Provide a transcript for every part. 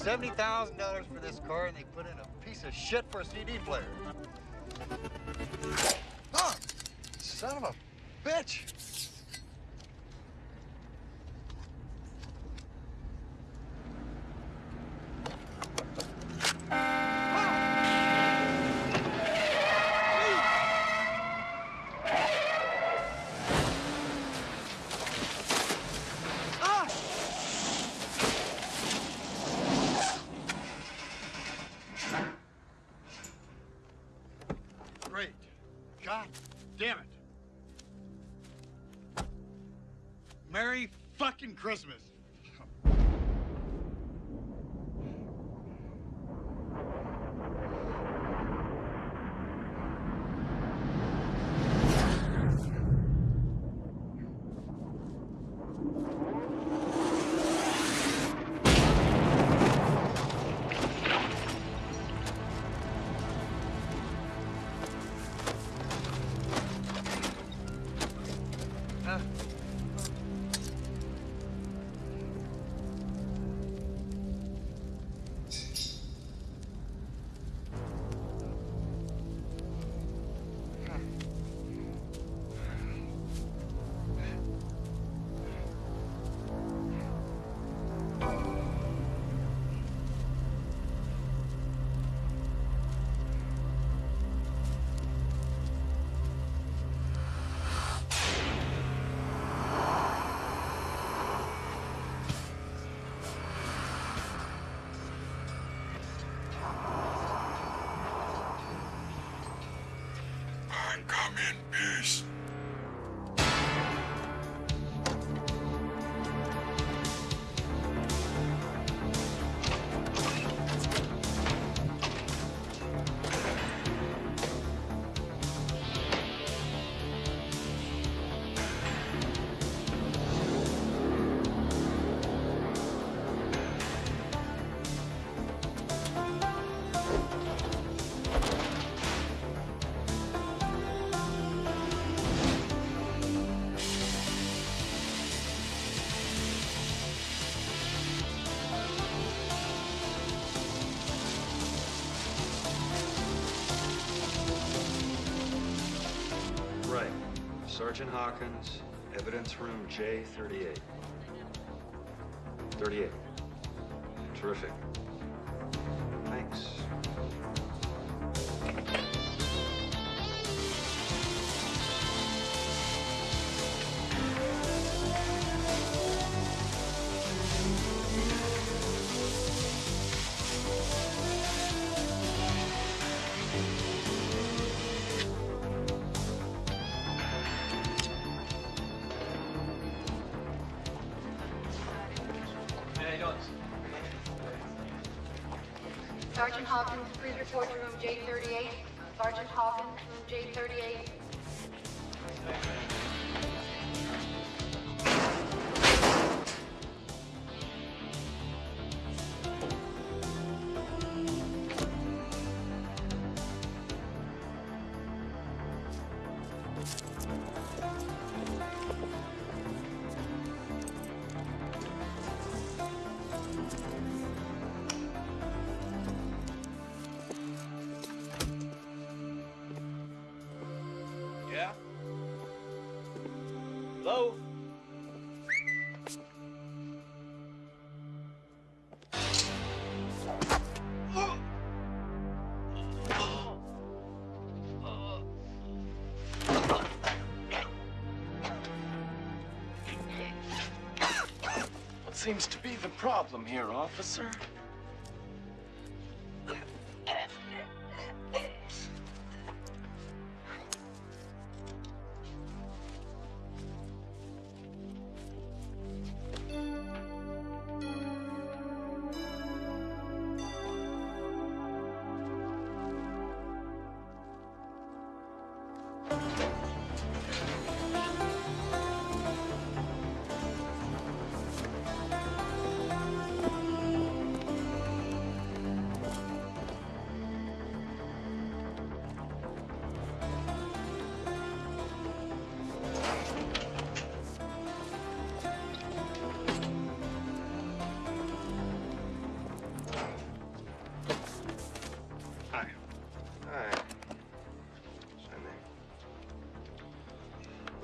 $70,000 for this car and they put in a piece of shit for a CD player. Oh, son of a bitch. Christmas. I'm Sergeant Hawkins, evidence room J38. 38. Terrific. Sergeant seems to be the problem here, officer?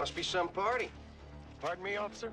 Must be some party. Pardon me, officer?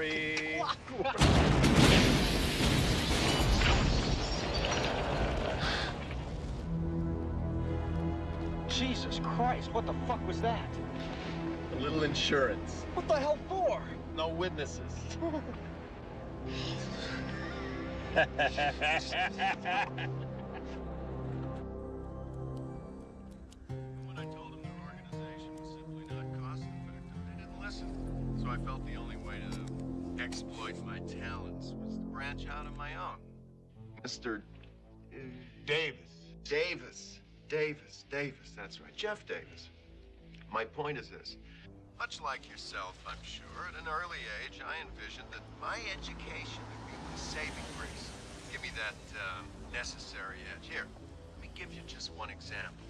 Hurry. Jesus Christ, what the fuck was that? A little insurance. What the hell for? No witnesses. Davis. Davis. Davis. That's right. Jeff Davis. My point is this. Much like yourself, I'm sure, at an early age, I envisioned that my education would be my saving grace. Give me that uh, necessary edge. Here, let me give you just one example.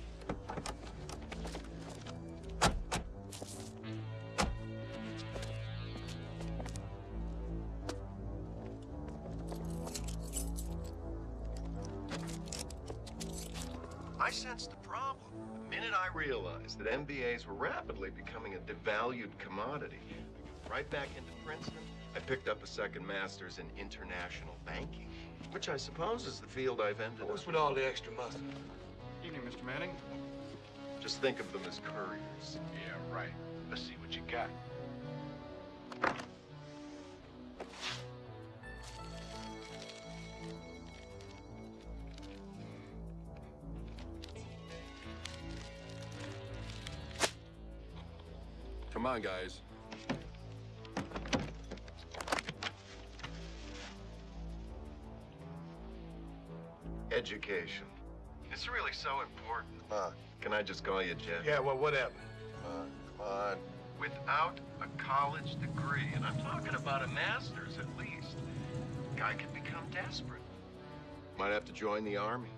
I sensed a problem the minute I realized that MBAs were rapidly becoming a devalued commodity. Right back into Princeton, I picked up a second master's in international banking, which I suppose is the field I've ended up. What's with all the extra muscle? Evening, Mr. Manning. Just think of them as couriers. Yeah, right. Let's see what you got. Come on, guys. Education. It's really so important. Uh, can I just call you Jeff? Yeah, well, whatever. Uh, come on. Without a college degree, and I'm talking about a master's at least, a guy could become desperate. Might have to join the army.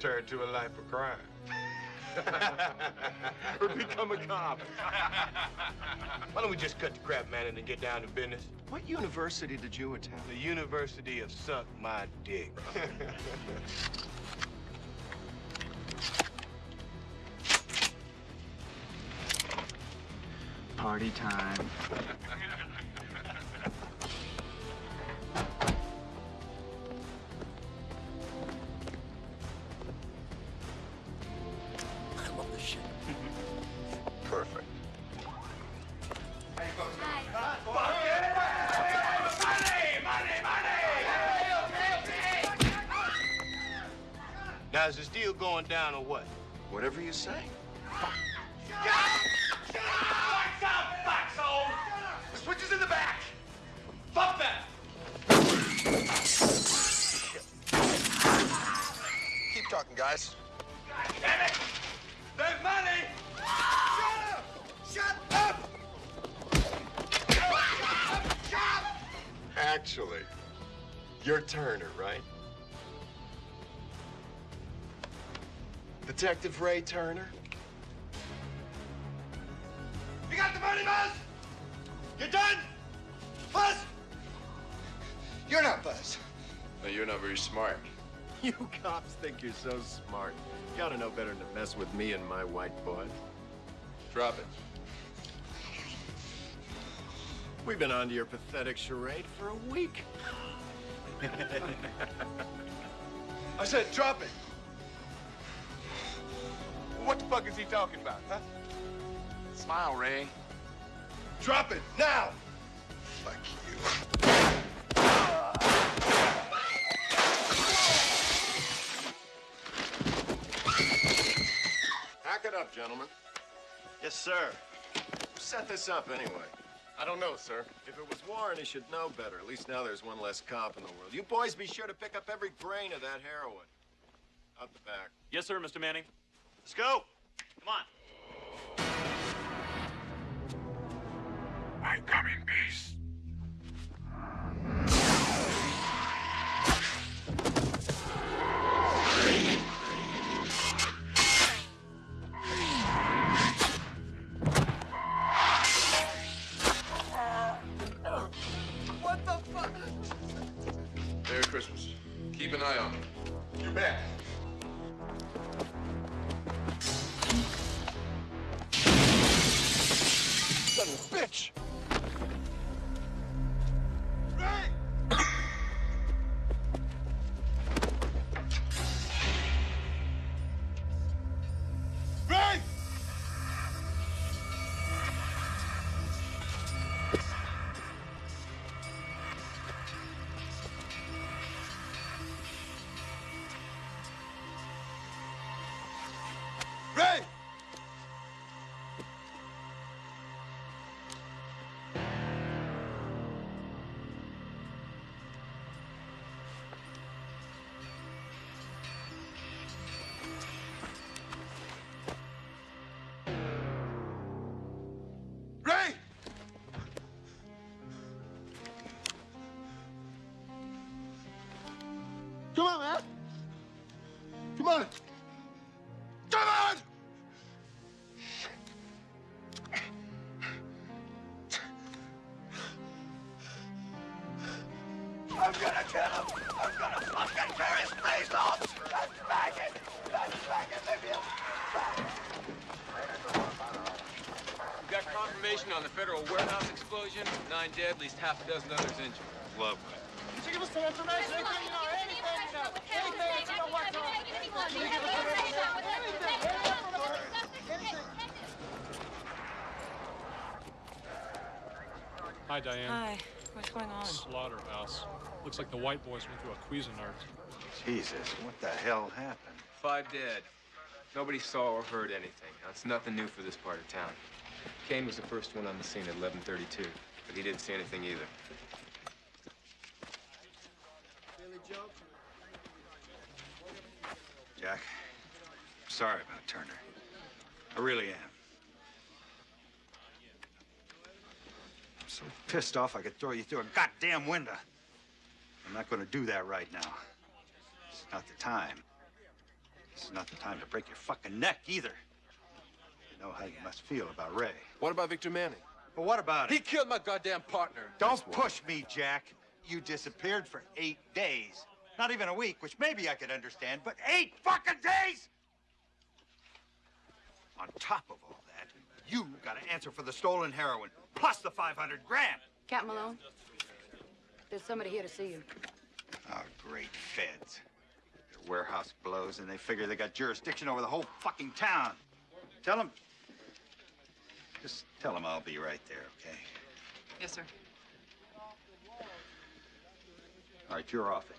Turn to a life of crime. Or become a cop. Why don't we just cut the crap, man, and get down to business? What university did you attend? The University of Suck My Dick. Party time. Whatever you say. Switches in the back. Fuck that. Keep talking, guys. Damn it! There's money! Shut up! Shut up! Actually, you're Turner, right? Detective Ray Turner? You got the money, Buzz? You're done? Buzz? You're not Buzz. No, you're not very smart. You cops think you're so smart. You ought to know better than to mess with me and my white boy. Drop it. We've been on to your pathetic charade for a week. I said drop it. What the fuck is he talking about, huh? Smile, Ray. Drop it, now! Fuck you. Hack it up, gentlemen. Yes, sir. Who set this up anyway? I don't know, sir. If it was Warren, he should know better. At least now there's one less cop in the world. You boys be sure to pick up every grain of that heroin. Out the back. Yes, sir, Mr. Manning. Let's go. Come on. I come in peace. On, man! Come on! Come on! I'm gonna kill him! I'm gonna fucking tear his face off! Let's back it! Let's back it, Libya! We got confirmation on the federal warehouse explosion. Nine dead, at least half a dozen others injured. Lovely. Could you give us some information? Anything you know, anything you know, anything that you know what's on. Can you give us some information? Hi, Diane. Hi. What's going on? Slaughterhouse. Looks like the white boys went through a Cuisinart. Jesus, what the hell happened? Five dead. Nobody saw or heard anything. That's nothing new for this part of town. Kane was the first one on the scene at 11:32, but he didn't see anything either. Jack, I'm sorry about Turner. I really am. So pissed off I could throw you through a goddamn window. I'm not gonna do that right now. It's not the time. It's not the time to break your fucking neck either. You know how you must feel about Ray. What about Victor Manning? But what about it? He killed my goddamn partner. Don't push me, Jack. You disappeared for eight days. Not even a week, which maybe I could understand, but eight fucking days! On top of all that, you got to answer for the stolen heroin, plus the 500 grand. Cap Malone, there's somebody here to see you. Oh, great feds. Their warehouse blows, and they figure they got jurisdiction over the whole fucking town. Tell them. Just tell them I'll be right there, okay? Yes, sir. All right, you're off it.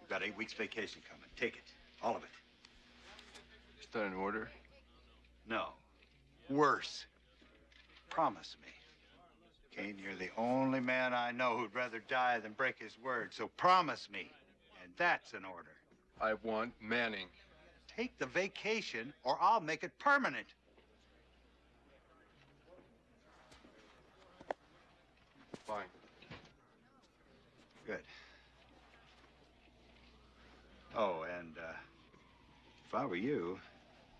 You've got eight weeks vacation coming. Take it. All of it. Is that an order? No. Worse. Promise me. Kane, you're the only man I know who'd rather die than break his word, so promise me. And that's an order. I want Manning. Take the vacation, or I'll make it permanent. Fine. Good. Oh, and uh, if I were you,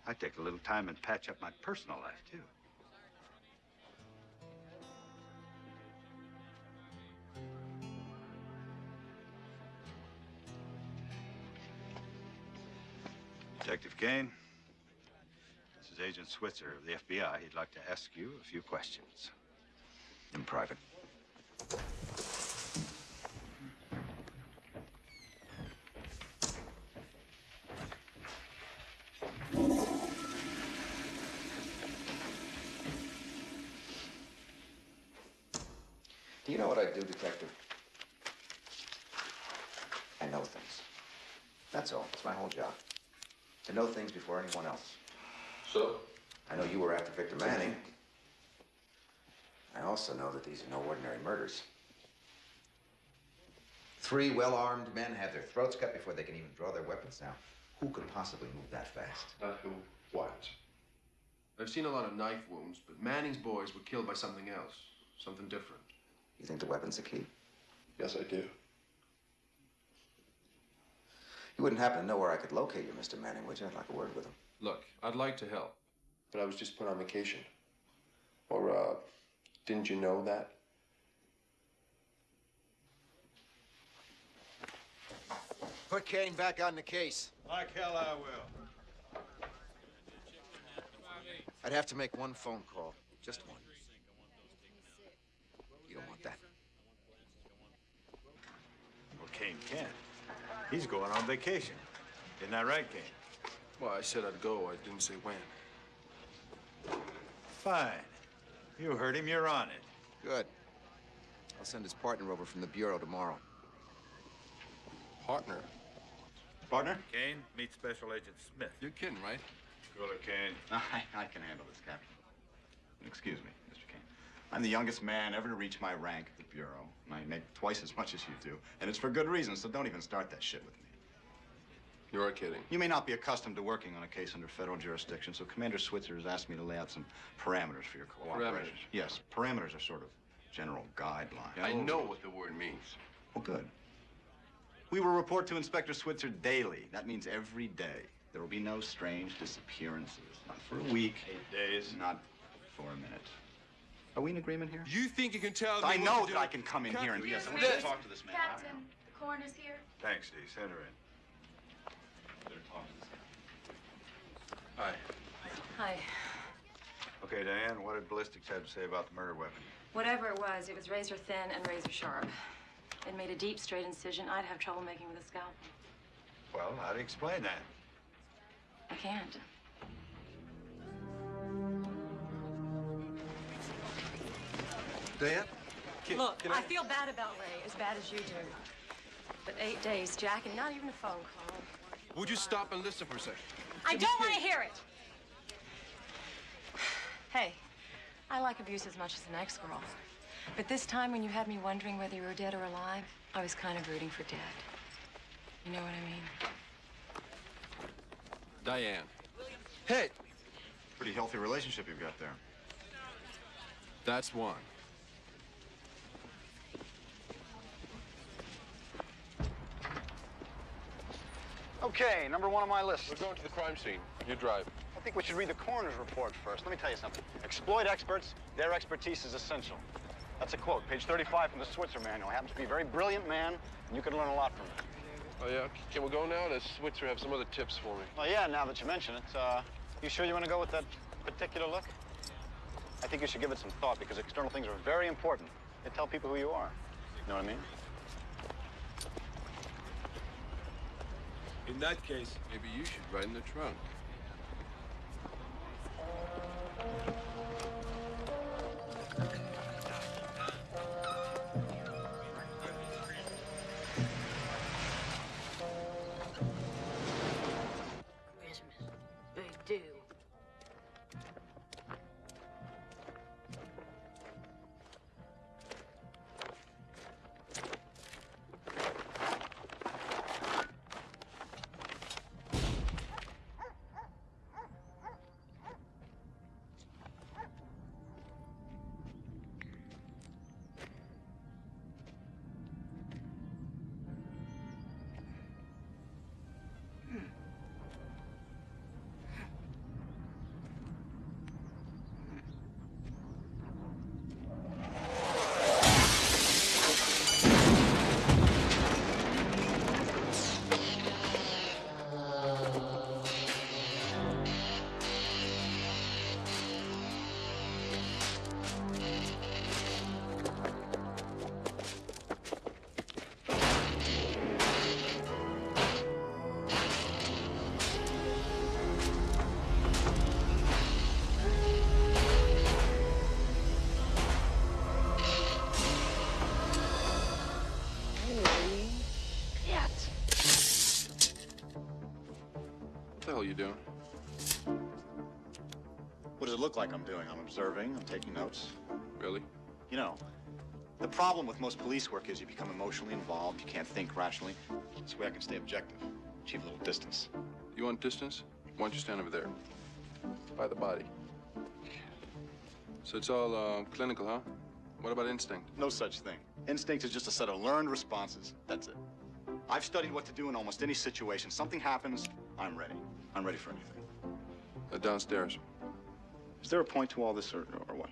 I'd take a little time and patch up my personal life, too. Detective Kane, this is Agent Switzer of the FBI. He'd like to ask you a few questions. In private. Do You know what I do, Detective? I know things. That's all. It's my whole job. To know things before anyone else. So? I know you were after Victor Manning. I also know that these are no ordinary murders. Three well-armed men have their throats cut before they can even draw their weapons. Now, who could possibly move that fast? Not who, what? I've seen a lot of knife wounds, but Manning's boys were killed by something else. Something different. You think the weapon's the key? Yes, I do. You wouldn't happen to know where I could locate you, Mr. Manning, would you? I'd like a word with him. Look, I'd like to help, but I was just put on vacation. Or, uh, didn't you know that? Put Kane back on the case. Like hell I will. I'd have to make one phone call. Just one. You don't want that. Well, Kane can't. He's going on vacation. Isn't that right, Kane? Well, I said I'd go. I didn't say when. Fine. You heard him. You're on it. Good. I'll send his partner over from the Bureau tomorrow. Partner? Partner? Kane, meet Special Agent Smith. You're kidding, right? Go to Kane. I, I can handle this, Captain. Excuse me, Mr. Kane. I'm the youngest man ever to reach my rank at the Bureau, and I make twice as much as you do. And it's for good reason, so don't even start that shit with me. You're kidding. You may not be accustomed to working on a case under federal jurisdiction, so Commander Switzer has asked me to lay out some parameters for your cooperation. Parameters? Yes, parameters are sort of general guidelines. I know what the word means. Well, good. We will report to Inspector Switzer daily. That means every day. There will be no strange disappearances. Not for a week. Eight days. Not for a minute. Are we in agreement here? You think you can tell I know that? I can come in here and yes, I want This- to talk to this man. Captain, the coroner's here. Thanks, Dee. Send her in. Hi. Hi. Okay, Diane, what did ballistics have to say about the murder weapon? Whatever it was, it was razor thin and razor sharp. It made a deep, straight incision I'd have trouble making with a scalpel. Well, how do you explain that? I can't. Diane? Look, I feel bad about Ray, as bad as you do. But eight days, Jack, and not even a phone call. Would you stop and listen for a second? I don't want to hear it. Hey, I like abuse as much as the next girl. But this time, when you had me wondering whether you were dead or alive, I was kind of rooting for dead. You know what I mean? Diane. Hey! Pretty healthy relationship you've got there. That's one. Okay, number one on my list. We're going to the crime scene. You drive. I think we should read the coroner's report first. Let me tell you something. Exploit experts, their expertise is essential. That's a quote, page 35 from the Switzer manual. Happens to be a very brilliant man, and you can learn a lot from him. Oh, yeah? Can we go now? Does Switzer have some other tips for me? Well, yeah, now that you mention it, uh, you sure you want to go with that particular look? I think you should give it some thought because external things are very important. They tell people who you are. You know what I mean? In that case, maybe you should ride in the trunk. Look like I'm doing? I'm observing, I'm taking notes. Really? You know, the problem with most police work is you become emotionally involved, you can't think rationally. This way I can stay objective, achieve a little distance. You want distance? Why don't you stand over there? By the body. So it's all uh, clinical, huh? What about instinct? No such thing. Instinct is just a set of learned responses. That's it. I've studied what to do in almost any situation. Something happens, I'm ready. I'm ready for anything. Uh, downstairs. Is there a point to all this, or, or what?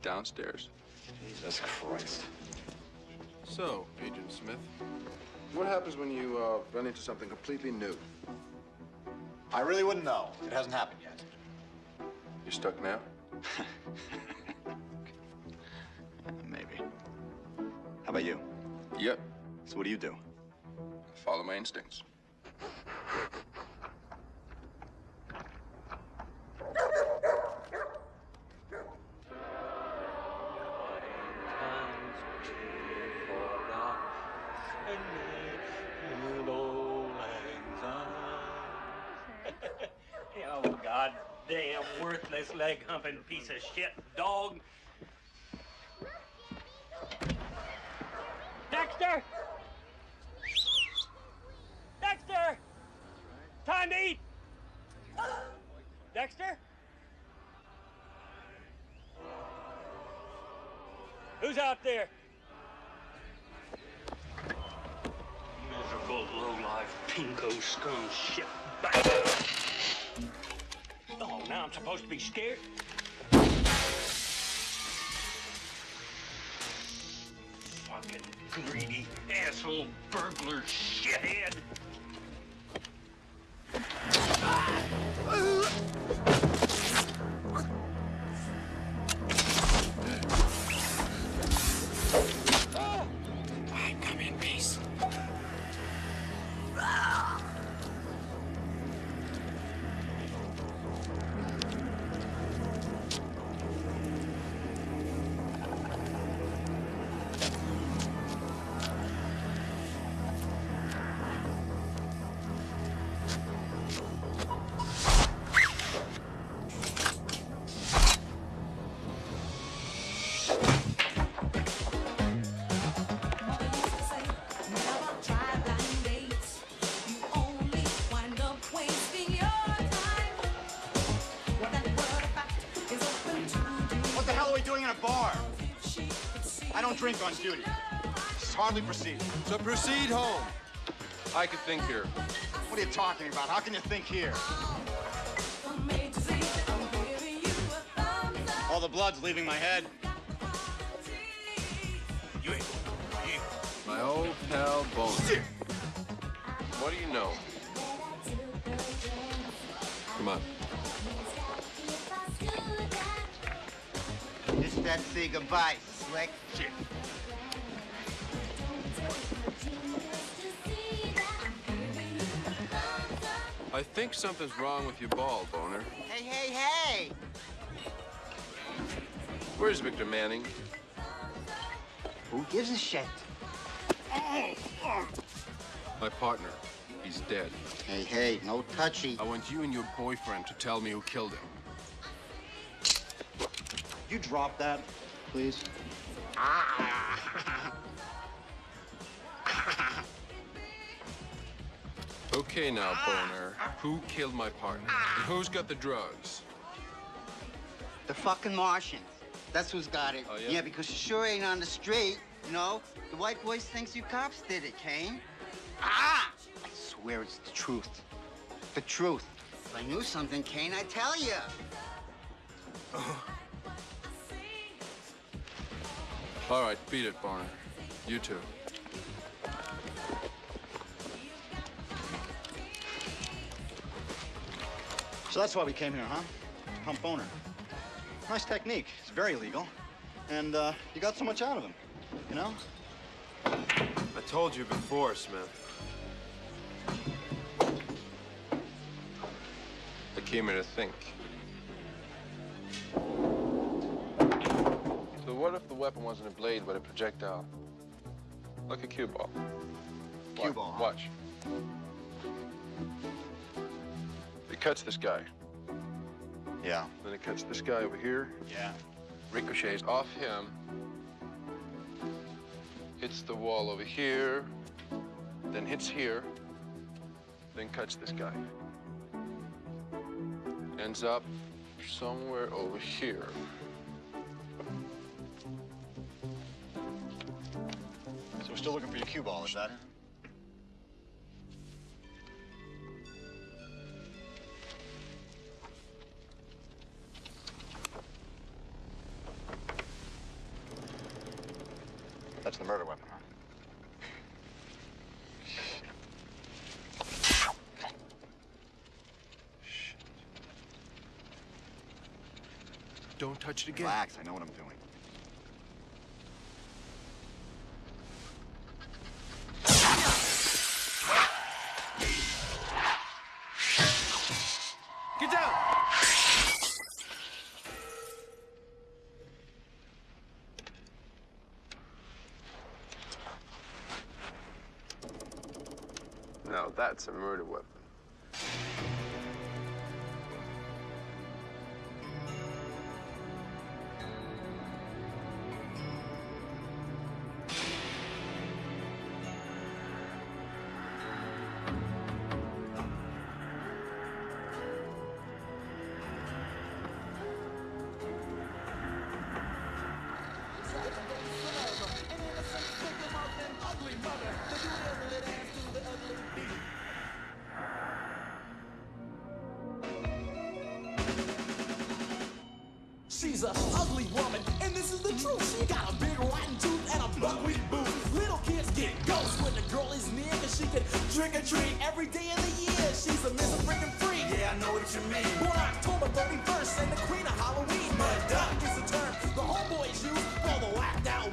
Downstairs. Jesus Christ. So, Agent Smith, what happens when you uh, run into something completely new? I really wouldn't know. It hasn't happened yet. You're stuck now? Maybe. How about you? Yep. So what do you do? Follow my instincts. Piece of shit dog. Dexter! Dexter! Time to eat! Dexter? Who's out there? Miserable, low-life, pinko scum shit bastard. Oh, now I'm supposed to be scared? Drink on duty. This is hardly proceed. So proceed home. I can think here. What are you talking about? How can you think here? All the blood's leaving my head. You ain't My old pal Boner. What do you know? Come on. Just that say goodbye, think something's wrong with your ball, Boner. Hey, hey, hey! Where's Victor Manning? Who gives a shit? My partner. He's dead. Hey, hey, no touchy. I want you and your boyfriend to tell me who killed him. You drop that, please. Ah! Okay now, Boner. Who killed my partner? And who's got the drugs? The fucking Martians. That's who's got it. Oh, yeah? yeah, because you sure ain't on the street, you know? The white boys thinks you cops did it, Kane. Ah! I swear it's the truth. The truth. If I knew something, Kane, I'd tell you. All right, beat it, Boner. You too. So that's why we came here, huh? Pump owner. Nice technique. It's very legal. And uh, you got so much out of him, you know? I told you before, Smith. I came here to think. So what if the weapon wasn't a blade, but a projectile? Like a cue ball. Cue Watch- ball, huh? Watch. Cuts this guy. Yeah. Then it cuts this guy over here. Yeah. Ricochets off him. Hits the wall over here. Then hits here. Then cuts this guy. Ends up somewhere over here. So we're still looking for your cue ball, is that it? The murder weapon, huh? Don't touch it again. Relax, I know what I'm doing. She's a ugly woman, and this is the truth. She got a big rotten tooth and a buckwheat boot. Little kids get ghosts when the girl is near, cause she can trick or treat every day of the year. She's a Mr. Freaking Freak. Yeah, I know what you mean. Born October 31st and the queen of Halloween. Mud duck is the term the homeboys use for the whacked out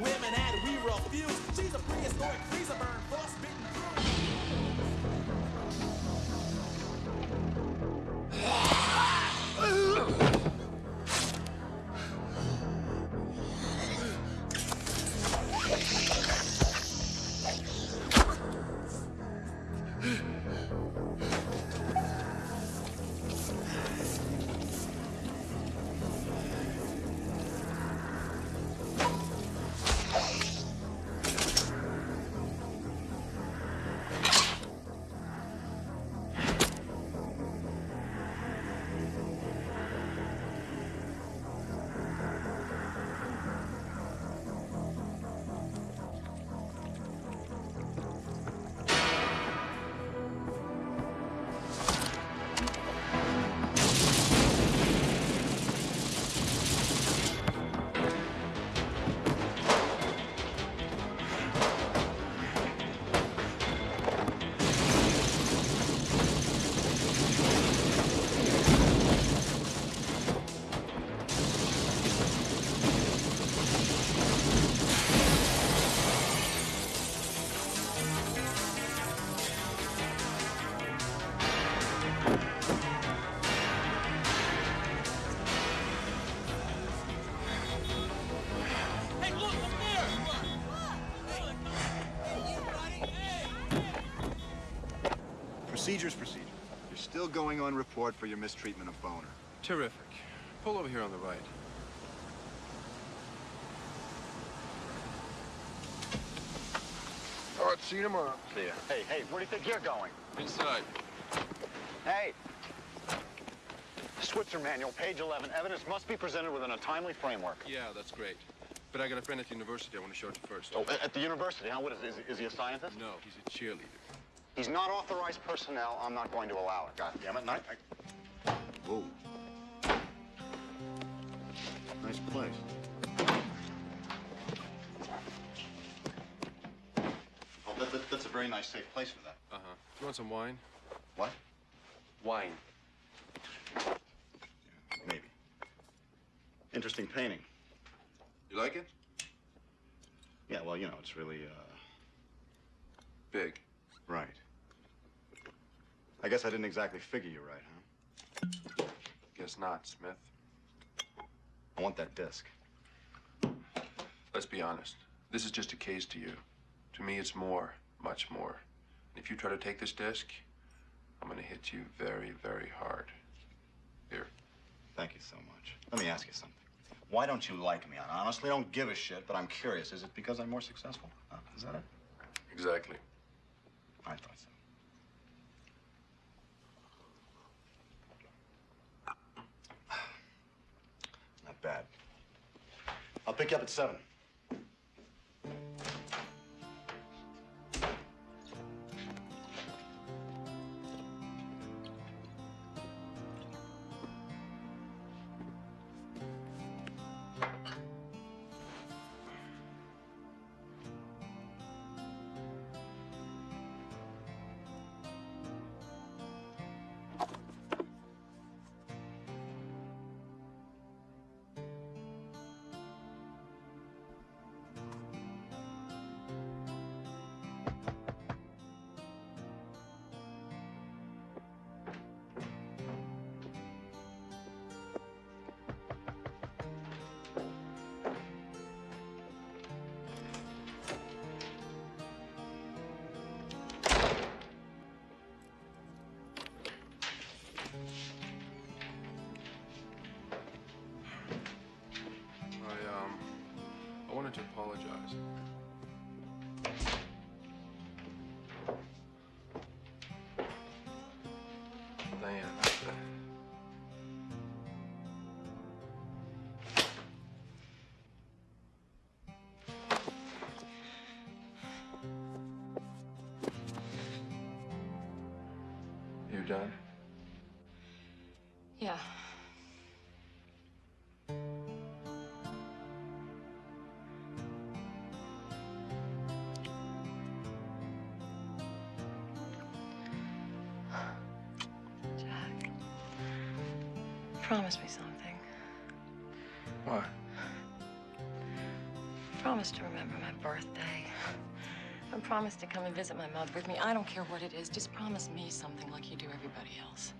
Procedure's procedure. You're still going on report for your mistreatment of Boner. Terrific. Pull over here on the right. All right, see you tomorrow. See ya. Hey, hey, where do you think you're going? Inside. Hey! Switzer Manual, page 11. Evidence must be presented within a timely framework. Yeah, that's great. But I got a friend at the university I want to show it to first. Oh, at the university, huh? What is, is, is he a scientist? No, he's a cheerleader. He's not authorized personnel. I'm not going to allow it. God damn it. And I, I... Whoa. Nice place. Oh, that, that, that's a very nice, safe place for that. Uh-huh. Do You want some wine? What? Wine. Maybe. Interesting painting. You like it? Yeah, well, you know, it's really, uh... Big. Right. I guess I didn't exactly figure you right, huh? Guess not, Smith. I want that disc. Let's be honest. This is just a case to you. To me, it's more, much more. And if you try to take this disc, I'm gonna hit you very, very hard. Here. Thank you so much. Let me ask you something. Why don't you like me? I honestly don't give a shit, but I'm curious. Is it because I'm more successful? Huh? Is that it? Exactly. I thought so. bad. I'll pick you up at 7. Promise me something. What? Promise to remember my birthday. And promise to come and visit my mother with me. I don't care what it is. Just promise me something like you do everybody else.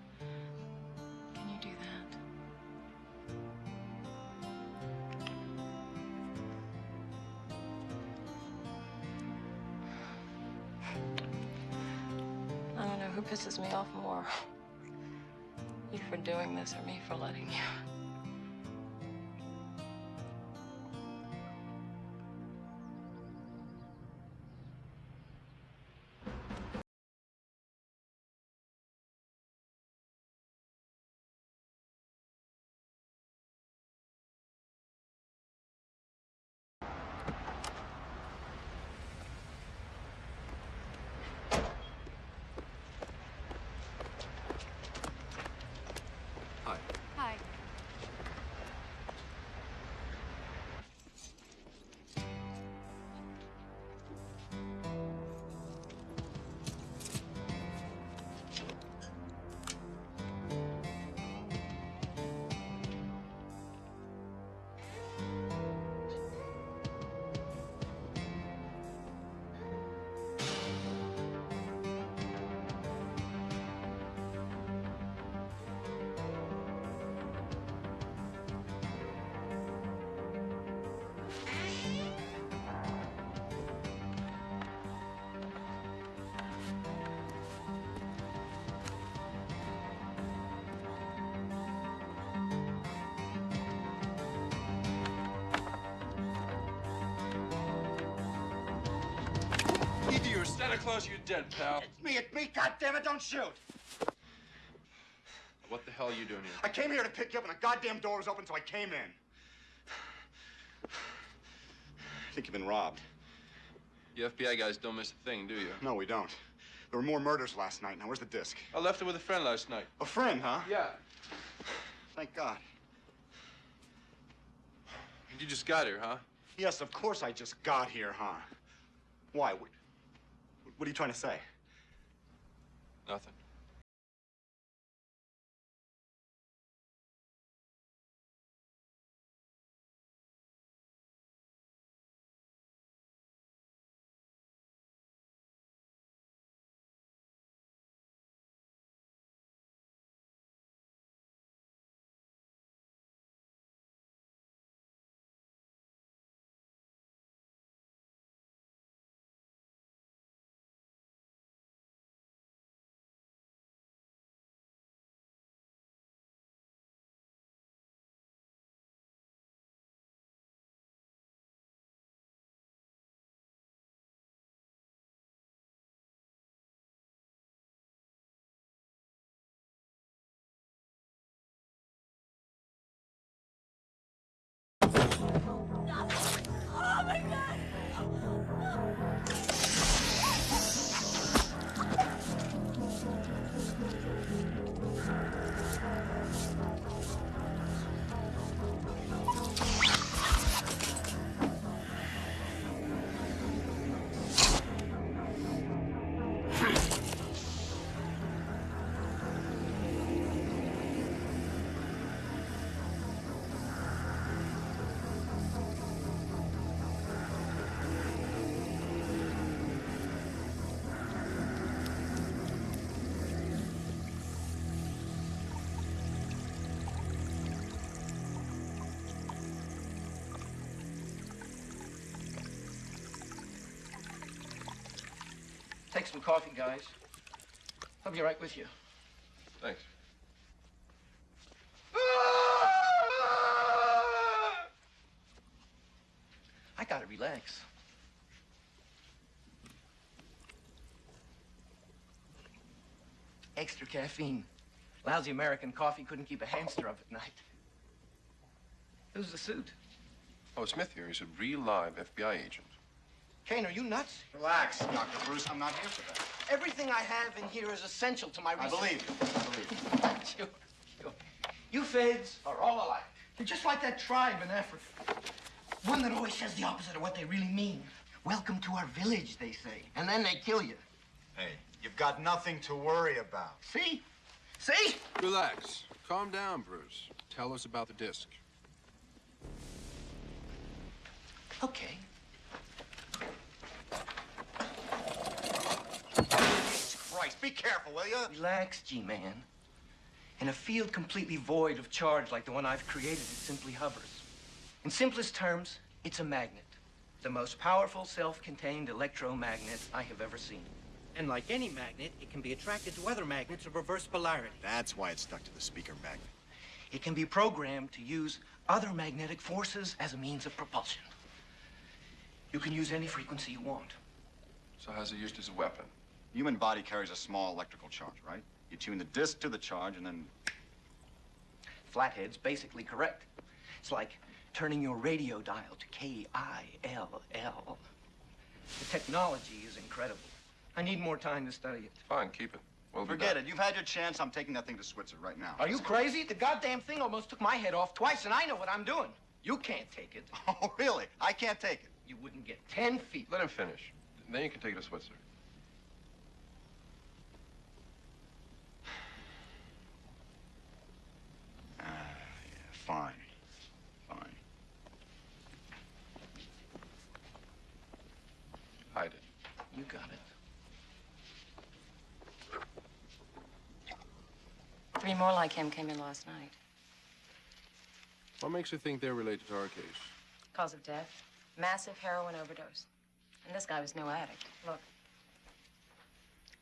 Doing this or me for letting you. Santa Claus you're dead, pal. It's me, it's me, goddammit, don't shoot! What the hell are you doing here? I came here to pick you up and the goddamn door was open, so I came in. I think you've been robbed. You FBI guys don't miss a thing, do you? No, we don't. There were more murders last night. Now, where's the disc? I left it with a friend last night. A friend, huh? Yeah. Thank God. You just got here, huh? Yes, of course I just got here, huh? Why? What, are you trying to say? Nothing. Some coffee, guys. I'll be right with you. Thanks. I gotta relax. Extra caffeine. Lousy American coffee couldn't keep a hamster up at night. Who's the suit? Oh, Smith here. He's a real live FBI agent. Caine, are you nuts? Relax, Dr. Bruce. I'm not here for that. Everything I have in here is essential to my I research. believe you. I believe you. sure, sure. You feds are all alike. You're just like that tribe in Africa. One that always says the opposite of what they really mean. Welcome to our village, they say. And then they kill you. Hey, you've got nothing to worry about. See? See? Relax. Calm down, Bruce. Tell us about the disc. Okay. Christ, be careful, will you? Relax, G-Man. In a field completely void of charge like the one I've created, it simply hovers. In simplest terms, it's a magnet. The most powerful self-contained electromagnet I have ever seen. And like any magnet, it can be attracted to other magnets of reverse polarity. That's why it's stuck to the speaker magnet. It can be programmed to use other magnetic forces as a means of propulsion. You can use any frequency you want. So how's it used as a weapon? Human body carries a small electrical charge, right? You tune the disc to the charge and then Flathead's basically correct. It's like turning your radio dial to K-I-L-L. The technology is incredible. I need more time to study it. Fine, keep it. We'll forget it. You've had your chance. I'm taking that thing to Switzerland right now. Are you crazy? The goddamn thing almost took my head off twice, and I know what I'm doing. You can't take it. Oh, really? I can't take it. You wouldn't get ten feet. Let him finish. Then you can take it to Switzerland. Fine. Fine. Hide it. You got it. Three more like him came in last night. What makes you think they're related to our case? Cause of death, massive heroin overdose. And this guy was no addict. Look.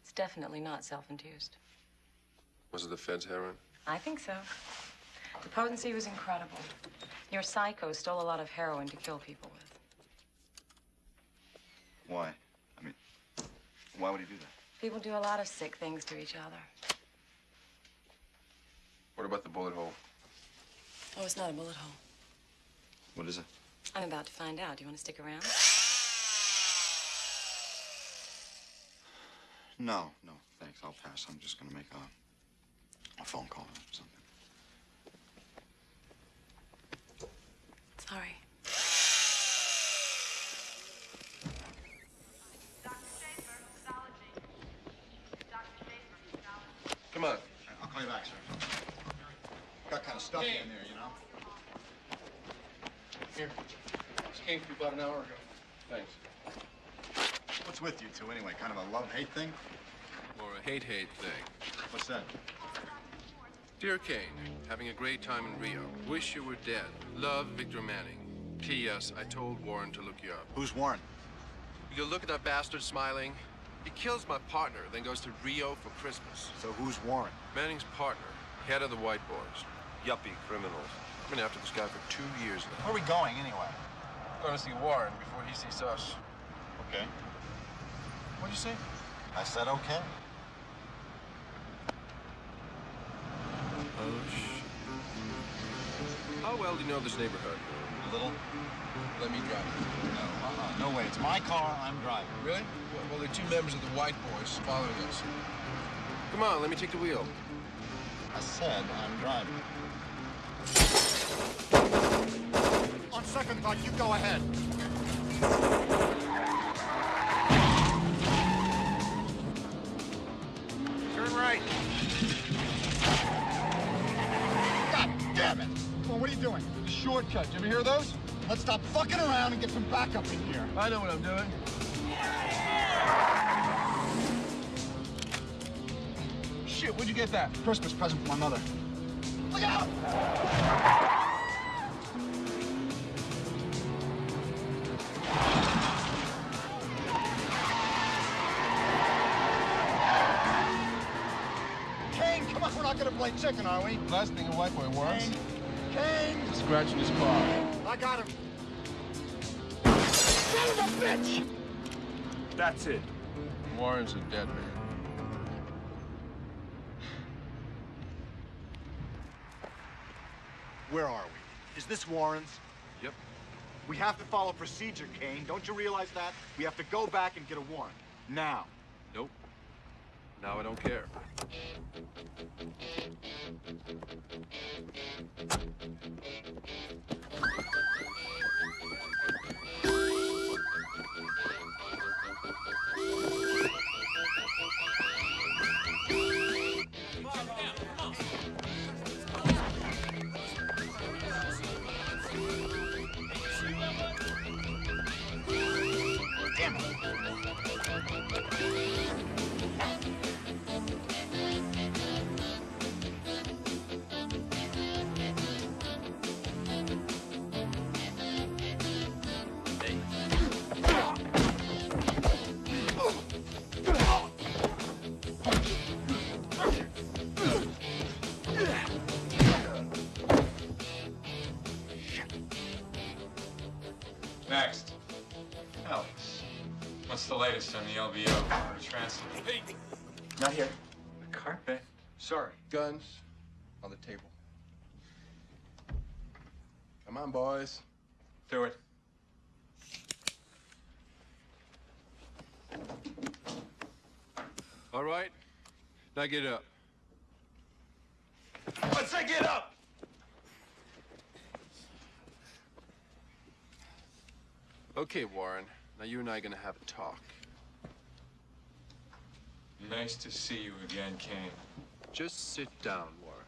It's definitely not self-induced. Was it the Fed's heroin? I think so. The potency was incredible. Your psycho stole a lot of heroin to kill people with. Why? I mean, why would he do that? People do a lot of sick things to each other. What about the bullet hole? Oh, it's not a bullet hole. What is it? I'm about to find out. Do you want to stick around? No, no, thanks. I'll pass. I'm just gonna make a, a phone call or something. Sorry. Come on. I'll call you back, sir. Got kind of stuffy in there, you know. Here. This came to you about an hour ago. Thanks. What's with you two anyway? Kind of a love-hate thing? Or a hate-hate thing. What's that? Dear Caine, having a great time in Rio. Wish you were dead. Love, Victor Manning. P.S. I told Warren to look you up. Who's Warren? You look at that bastard smiling? He kills my partner, then goes to Rio for Christmas. So who's Warren? Manning's partner, head of the White Boys. Yuppie criminals. I've been after this guy for two years now. Where are we going anyway? Going to see Warren before he sees us. Okay. What'd you say? I said okay. Well do you know this neighborhood? A little. Let me drive. No, uh-uh. No way. It's my car. I'm driving. Really? Well, well, there are two members of the White Boys following us. Come on, let me take the wheel. I said I'm driving. On second thought, you go ahead. doing? The shortcut. Did you ever hear those? Let's stop fucking around and get some backup in here. I know what I'm doing. Shit, where'd you get that? Christmas present for my mother. Look out! Caine, come on, we're not gonna play chicken, are we? Last thing a white boy wants. Caine. Scratching his car. I got him. Son of a bitch! That's it. Warren's a dead man. Where are we? Is this Warren's? Yep. We have to follow procedure, Caine. Don't you realize that? We have to go back and get a warrant. Now. Now I don't care. Guns on the table. Come on, boys. Do it. All right. Now get up. Let's say get up! Okay, Warren. Now you and I are gonna have a talk. Nice to see you again, Caine. Just sit down, Warren.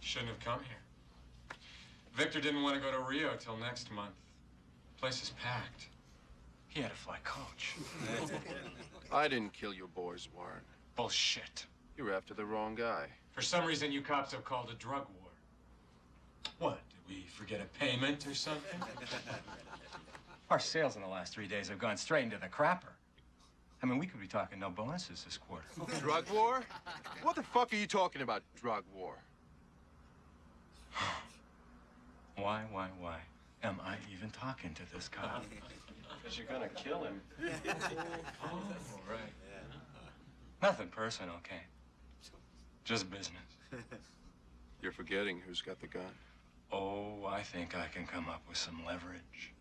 Shouldn't have come here. Victor didn't want to go to Rio till next month. Place is packed. He had to fly coach. I didn't kill your boys, Warren. Bullshit. You're after the wrong guy. For some reason, you cops have called a drug war. What? Did we forget a payment or something? Our sales in the last three days have gone straight into the crapper. I mean, we could be talking no bonuses this quarter. Drug war? What the fuck are you talking about, drug war? Why, why, why am I even talking to this cop? Because you're gonna kill him. oh, right. Nothing personal, okay? Just business. You're forgetting who's got the gun. Oh, I think I can come up with some leverage.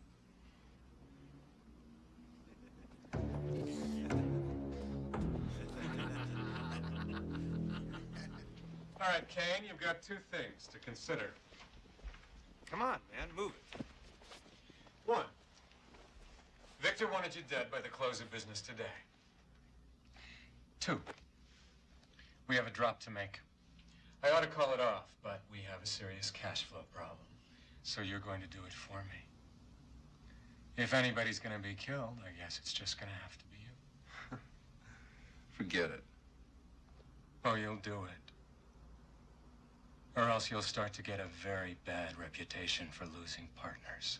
All right, Caine, you've got two things to consider. Come on, man, move it. One, Victor wanted you dead by the close of business today. Two, we have a drop to make. I ought to call it off, but we have a serious cash flow problem. So you're going to do it for me. If anybody's going to be killed, I guess it's just going to have to be you. Forget it. Oh, you'll do it. Or else you'll start to get a very bad reputation for losing partners.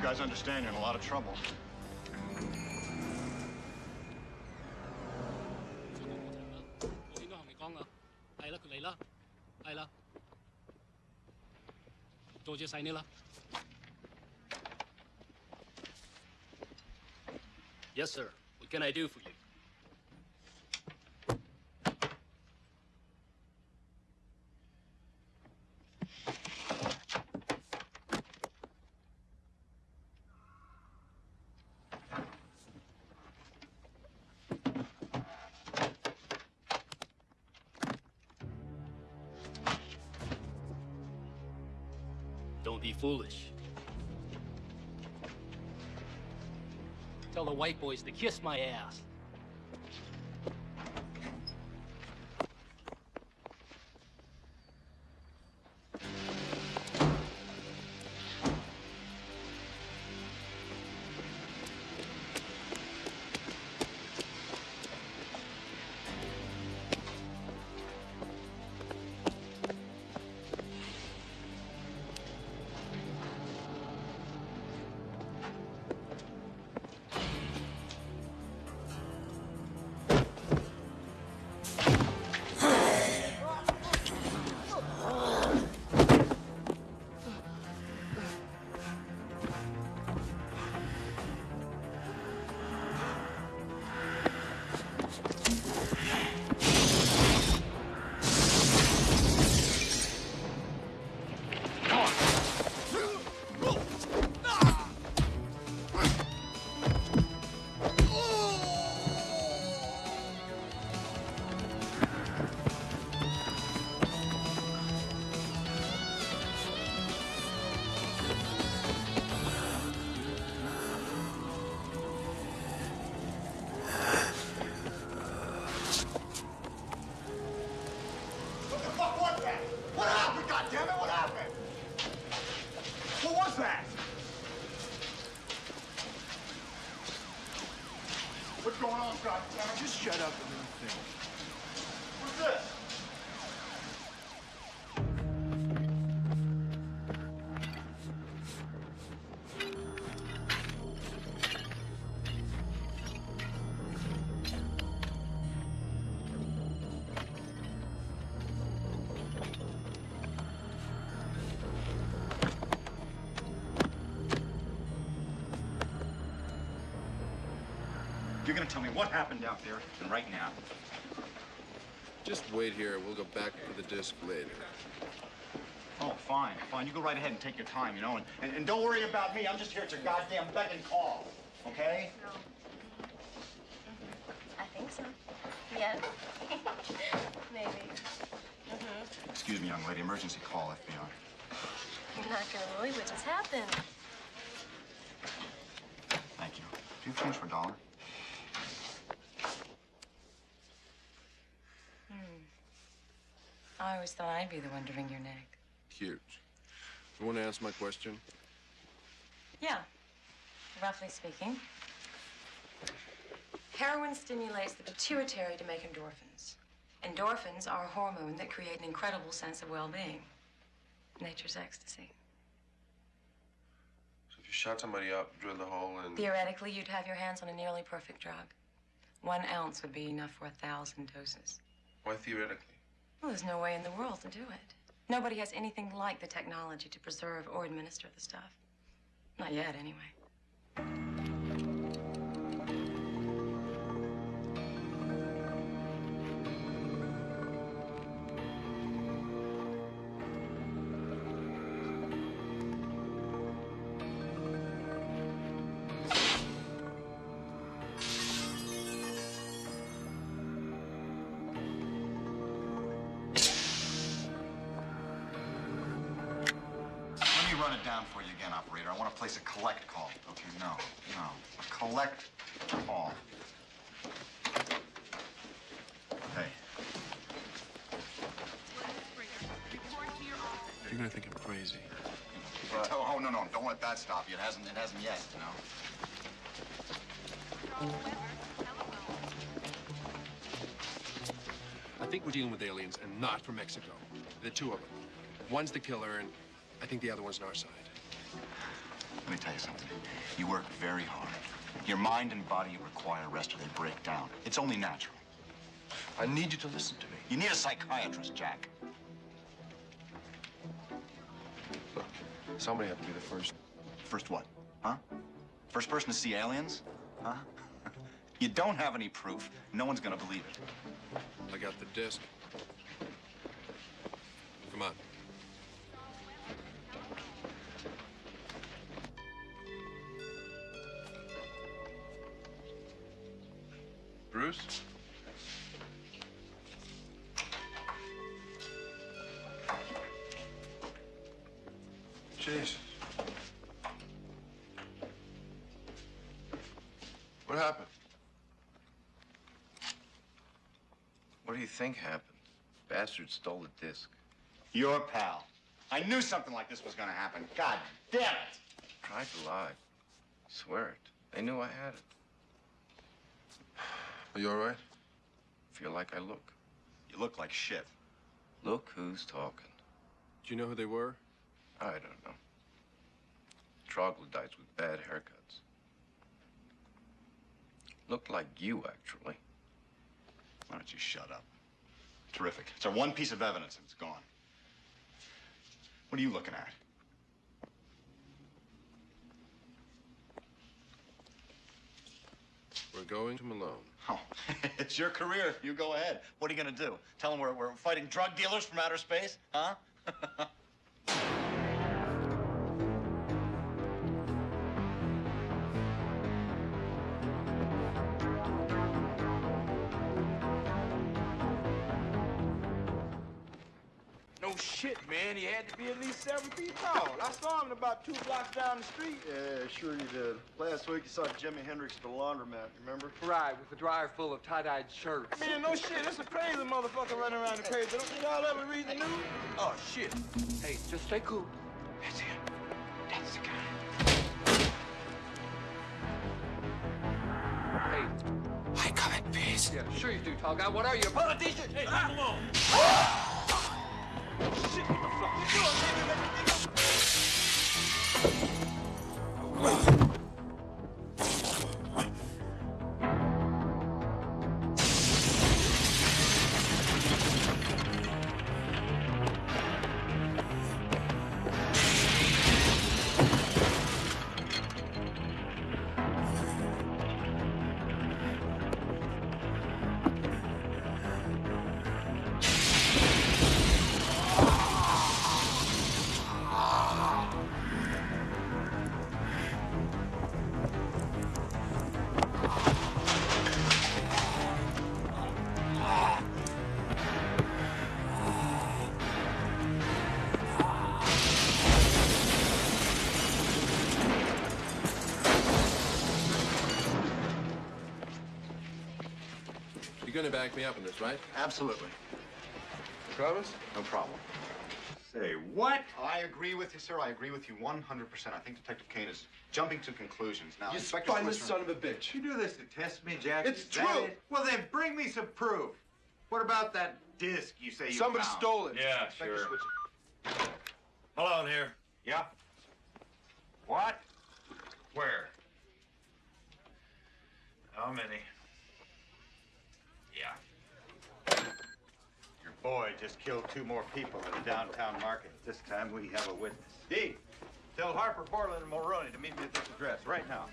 you guys understand you're in a lot of trouble. Yes, sir. What can I do for you? Foolish. Tell the white boys to kiss my ass. You're gonna tell me what happened out there, and right now. Just wait here. We'll go back to the disc later. Oh, fine, fine. You go right ahead and take your time, you know, and, and, and don't worry about me. I'm just here at your goddamn beck and call, okay? I think so. Yes. Maybe. Mm-hmm. Excuse me, young lady. Emergency call, FBI. You're not gonna believe what just happened. Thank you. Do you have change for a dollar? Hmm. I always thought I'd be the one to wring your neck. Huge. You want to ask my question? Yeah, roughly speaking. Heroin stimulates the pituitary to make endorphins. Endorphins are a hormone that create an incredible sense of well-being. Nature's ecstasy. So if you shot somebody up, drilled a hole, and Theoretically, you'd have your hands on a nearly perfect drug. One ounce would be enough for a thousand doses. why theoretically? Well, there's no way in the world to do it. Nobody has anything like the technology to preserve or administer the stuff. Not yet, anyway. Think we're dealing with aliens and not from Mexico. The two of them. One's the killer, and I think the other one's on our side. Let me tell you something. You work very hard. Your mind and body require rest or they break down. It's only natural. I need you to listen to me. You need a psychiatrist, Jack. Look, somebody had to be the first. First what? Huh? First person to see aliens? Huh? you don't have any proof. No one's gonna believe it. I got the disc. Come on. Bruce? Jesus. What happened? What do you think happened? Bastard stole the disc. Your pal. I knew something like this was gonna happen. God damn it! Tried to lie. Swear it. They knew I had it. Are you all right? Feel like I look. You look like shit. Look who's talking. Do you know who they were? I don't know. Troglodytes with bad haircuts. Looked like you, actually. Why don't you shut up? Terrific. It's our one piece of evidence and it's gone. What are you looking at? We're going to Malone. Oh, it's your career. You go ahead. What are you gonna do? Tell them we're, we're fighting drug dealers from outer space? Huh? shit, man. He had to be at least seven feet tall. I saw him about two blocks down the street. Yeah, sure you did. Last week you saw Jimi Hendrix at the laundromat, remember? Right, with a dryer full of tie-dyed shirts. Man, no shit. It's a crazy motherfucker running around the page. Don't y'all ever read the news? Oh, shit. Hey, just stay cool. That's him. That's the guy. Hey. I come in peace. Yeah, sure you do, tall guy. What are you, a politician? Hey, leave him ah! alone. Ah! Shit, what the fuck you doing, nigga? Let me think You're gonna back me up on this, right? Absolutely. Promise? No problem. Say what? I agree with you, sir. I agree with you 100%. I think Detective Caine is jumping to conclusions now. You Inspector spineless Switzer- son of a bitch. You do this to test me, Jackson? It's Is true. it? Well, then bring me some proof. What about that disc you say you Somebody found? stole it. Yeah, Inspector sure. Switzer- Hello in here. Yeah? What? Where? How many? Yeah. Your boy just killed two more people in the downtown market. This time we have a witness. Dee, tell Harper, Borland, and Mulroney to meet me at this address right now.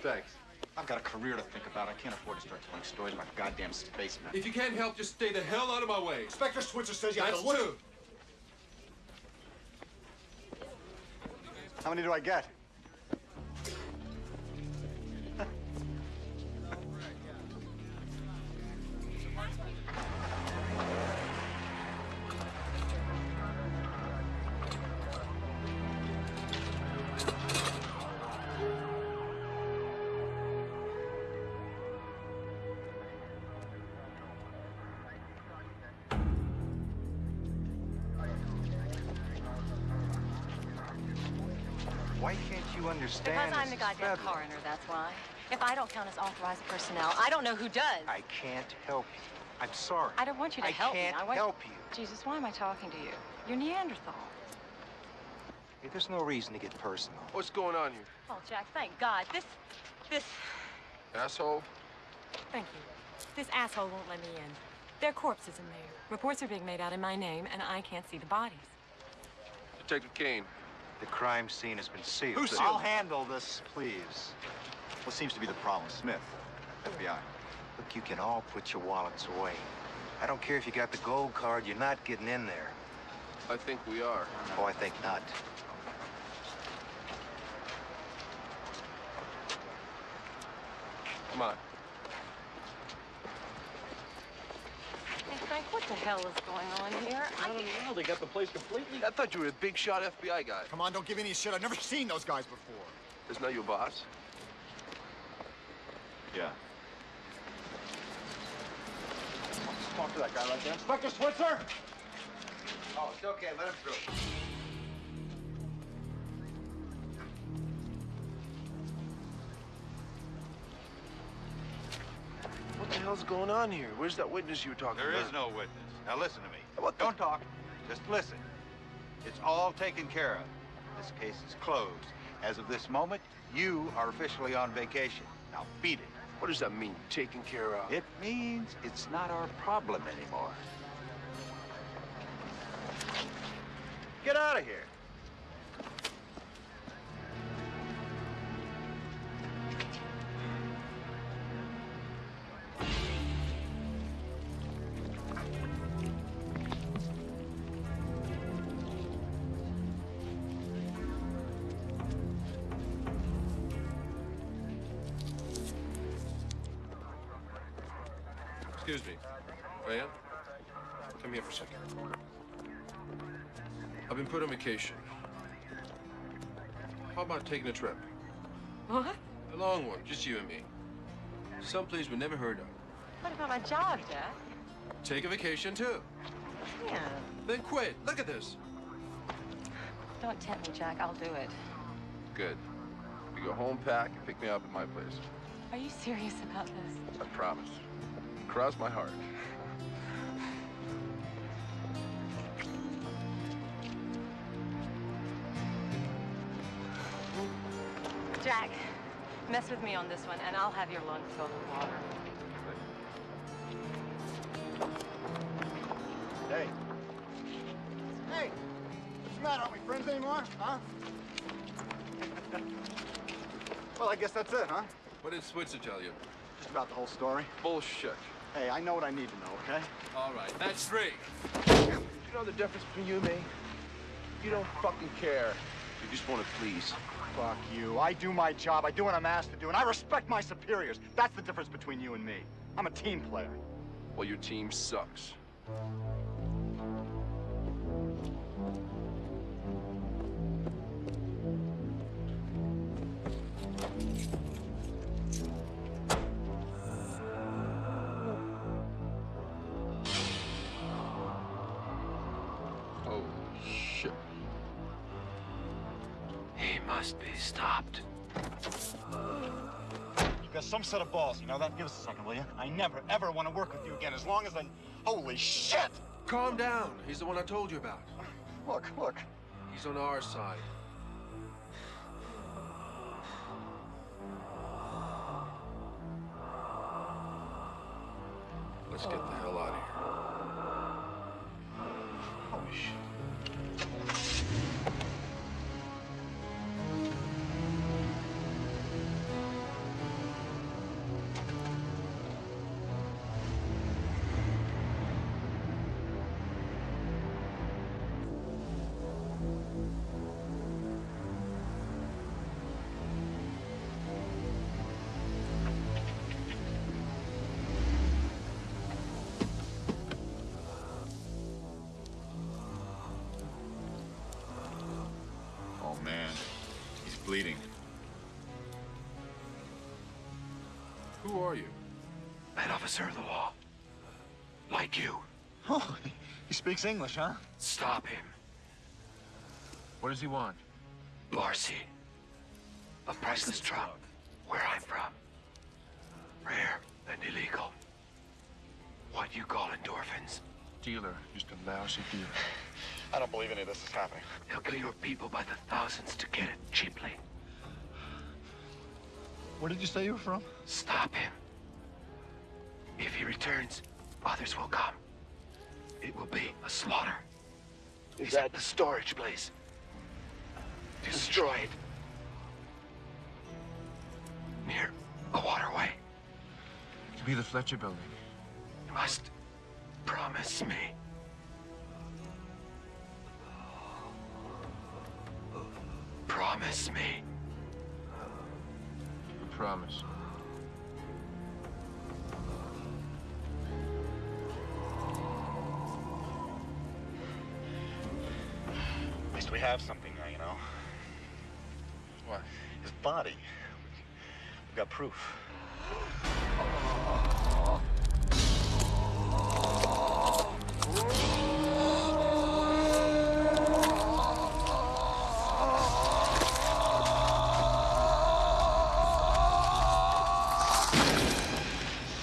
Thanks. I've got a career to think about. I can't afford to start telling stories about goddamn spacemen. If you can't help, just stay the hell out of my way. Inspector Switzer says you have That's to look. two. How many do I get? Understand? Because I'm the goddamn federal. coroner, that's why. If I don't count as authorized personnel, I don't know who does. I can't help you. I'm sorry. I don't want you to I help me. I want help you. Jesus, why am I talking to you? You're Neanderthal. Hey, there's no reason to get personal. What's going on here? Oh, Jack, thank God. This, this, Asshole? thank you. This asshole won't let me in. There are corpses in there. Reports are being made out in my name, and I can't see the bodies. Detective Caine. The crime scene has been sealed. Who sealed I'll handle this, please. What seems to be the problem? Smith, FBI. Look, you can all put your wallets away. I don't care if you got the gold card, you're not getting in there. I think we are. Oh, I think not. Come on. Hey, Frank, what the hell is going on here? I, don't know. They got the place completely. I thought you were a big shot FBI guy. Come on, don't give any shit. I've never seen those guys before. Isn't that your boss? Yeah. Talk to that guy right there. Inspector Switzer! Oh, it's okay. Let him through. Hell's going on here? Where's that witness you were talking There about? There is no witness. Now listen to me. Don't talk. Just listen. It's all taken care of. This case is closed. As of this moment, you are officially on vacation. Now beat it. What does that mean, taken care of? It means it's not our problem anymore. Get out of here. Taking a trip? what? A long one, just you and me. Someplace we never heard of. What about my job, Jack? Take a vacation, too. Yeah. Then quit. Look at this. Don't tempt me, Jack. I'll do it. Good. You go home, pack, and pick me up at my place. Are you serious about this? I promise. Cross my heart. Mess with me on this one, and I'll have your lungs filled with water. Hey. Hey! What's the matter? Aren't we friends anymore? Huh? well, I guess that's it, huh? What did Switzer tell you? Just about the whole story. Bullshit. Hey, I know what I need to know, okay? All right, that's three. You know the difference between you and me? You don't fucking care. You just want to please. Fuck you. I do my job. I do what I'm asked to do, and I respect my superiors. That's the difference between you and me. I'm a team player. Well, your team sucks. Set of balls, you know that? Give us a second, will you? I never, ever want to work with you again as long as I... Holy shit! Calm down. He's the one I told you about. Look, look. He's on our side. Let's get the hell officer of the law. Like you. Oh, he speaks English, huh? Stop him. What does he want? Marcy. A priceless drug. Where I'm from. Rare and illegal. What you call endorphins. Dealer. Just a lousy dealer. I don't believe any of this is happening. They'll kill your people by the thousands to get it cheaply. Where did you say you were from? Stop him. Returns, others will come. It will be a slaughter. He's at the storage place. Destroy it. Near a waterway. To be the Fletcher building. You must promise me. Promise me. Promise. Have something now, you know? What? His body. We've got proof.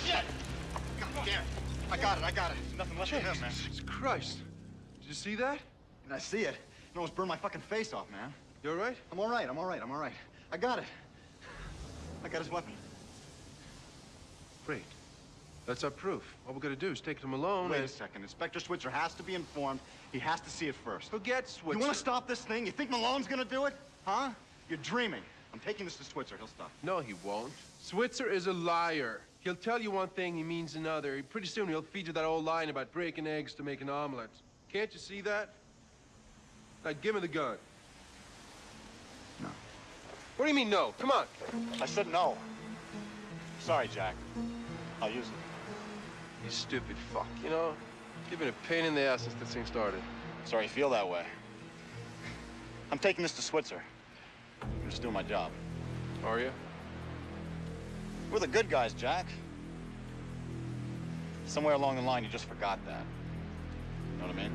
Shit! God damn it. I got it, I got it. There's nothing left of him, man. Jesus Christ. Did you see that? And I see it. It almost burned my fucking face off, man. You all right? I'm all right, I'm all right, I'm all right. I got it. I got his weapon. Great. That's our proof. All we gotta do is take him alone Wait and... a second. Inspector Switzer has to be informed. He has to see it first. Forget Switzer. You want to stop this thing? You think Malone's gonna do it? Huh? You're dreaming. I'm taking this to Switzer. He'll stop. No, he won't. Switzer is a liar. He'll tell you one thing, he means another. Pretty soon he'll feed you that old line about breaking eggs to make an omelet. Can't you see that? Now, give me the gun. No. What do you mean, no? Come on. I said no. Sorry, Jack. I'll use it. You stupid fuck. You know, you've been a pain in the ass since this thing started. Sorry you feel that way. I'm taking this to Switzer. I'm just doing my job. Are you? We're the good guys, Jack. Somewhere along the line, you just forgot that. You know what I mean?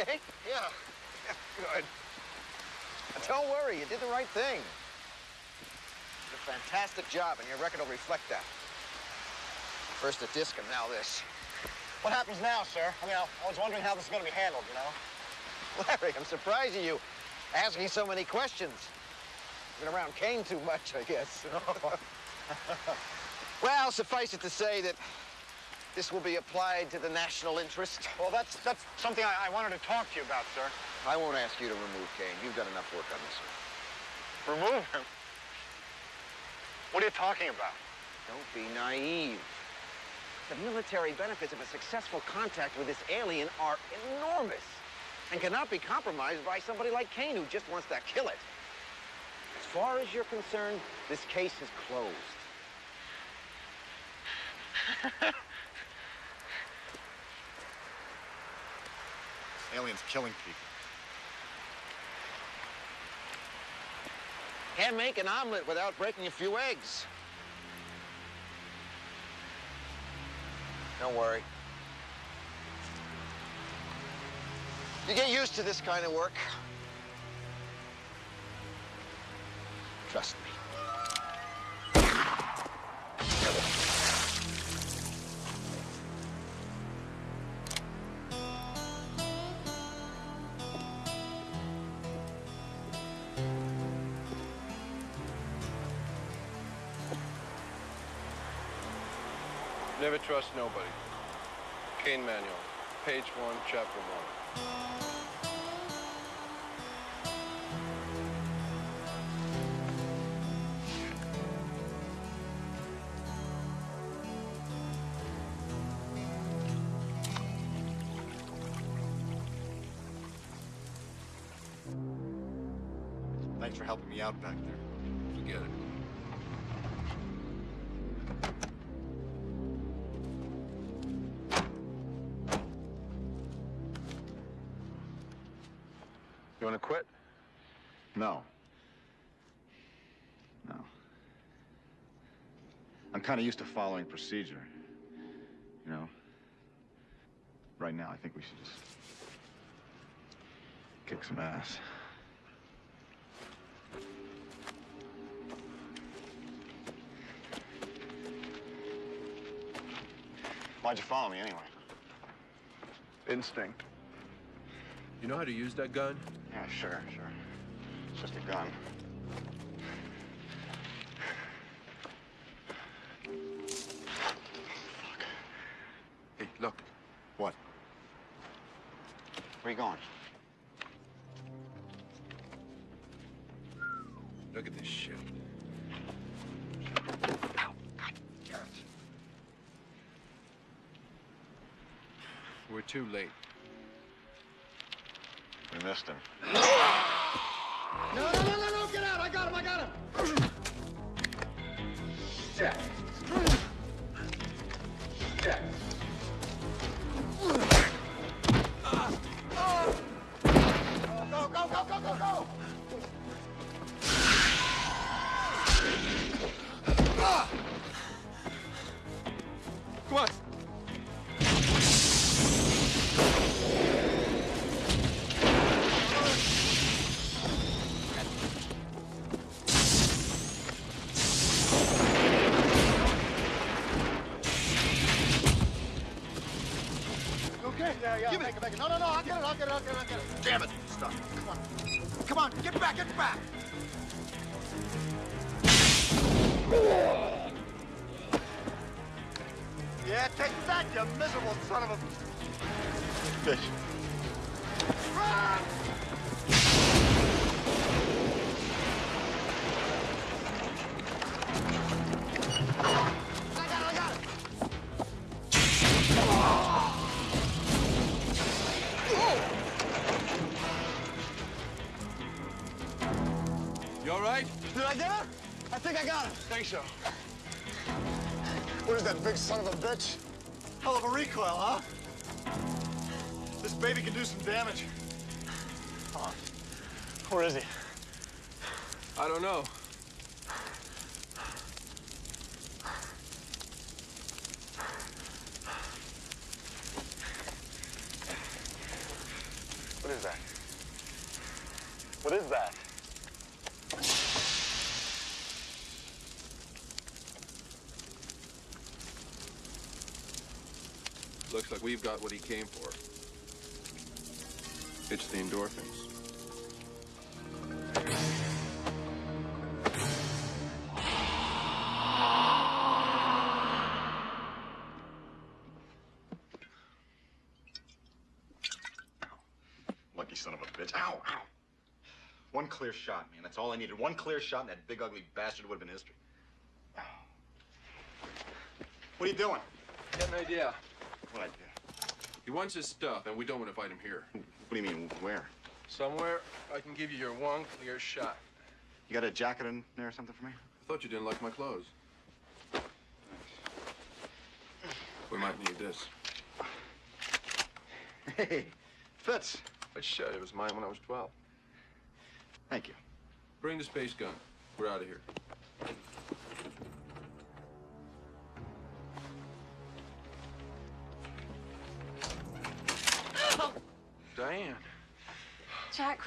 Okay? Yeah. Good. Don't worry, you did the right thing. You Did a fantastic job, and your record will reflect that. First a disc, and now this. What happens now, sir? I mean, I was wondering how this is going to be handled, you know? Larry, I'm surprised at you asking so many questions. Been around Caine too much, I guess. well, suffice it to say that this will be applied to the national interest. Well, that's that's something I, I wanted to talk to you about, sir. I won't ask you to remove Caine. You've got enough work on this one. Remove him? What are you talking about? Don't be naive. The military benefits of a successful contact with this alien are enormous and cannot be compromised by somebody like Caine who just wants to kill it. As far as you're concerned, this case is closed. Aliens killing people. Can't make an omelet without breaking a few eggs. Don't worry. You get used to this kind of work. Trust me. Never trust nobody. Caine Manual, page one, chapter one. Thanks for helping me out back kind of used to following procedure. You know? Right now, I think we should just kick some ass. Why'd you follow me anyway? Instinct. You know how to use that gun? Yeah, sure, sure. It's just a gun. A... Bitch. I got it, I got it! You all right? Did I get it? I think I got it. Think so. What is that big son of a bitch? Hell of a recoil, huh? Baby can do some damage. Oh. Where is he? I don't know. What is that? What is that? Looks like we've got what he came for. It's the endorphins. Lucky son of a bitch. Ow, ow. One clear shot, man. That's all I needed. One clear shot, and that big ugly bastard would have been history. What are you doing? Got an idea. What idea? He wants his stuff, and we don't want to fight him here. What do you mean, where? Somewhere I can give you your one clear shot. You got a jacket in there or something for me? I thought you didn't like my clothes. We might need this. Hey, fits. I shot it was mine when I was 12. Thank you. Bring the space gun. We're out of here.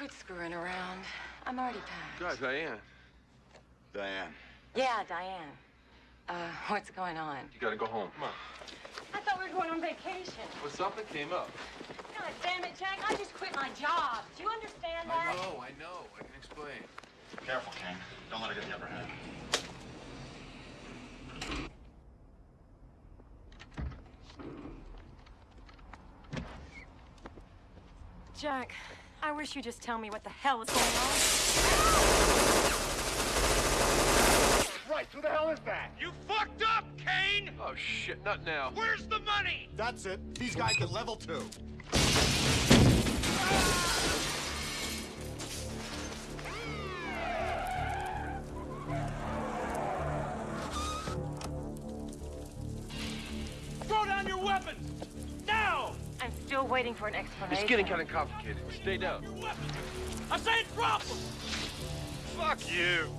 Quit screwing around. I'm already packed. God, Diane. Diane. Yeah, Diane. Uh, what's going on? You gotta go home. Come on. I thought we were going on vacation. Well, something came up. God damn it, Jack. I just quit my job. Do you understand that? I know, I know. I can explain. Careful, King. Don't let her get the upper hand. Jack, I wish you'd just tell me what the hell is going on. Right, who the hell is that? You fucked up, Caine! Oh, shit, not now. Where's the money? That's it. These guys get level two. Throw waiting for an explanation. It's getting kind of complicated. Stay down. I said drop them! Fuck you!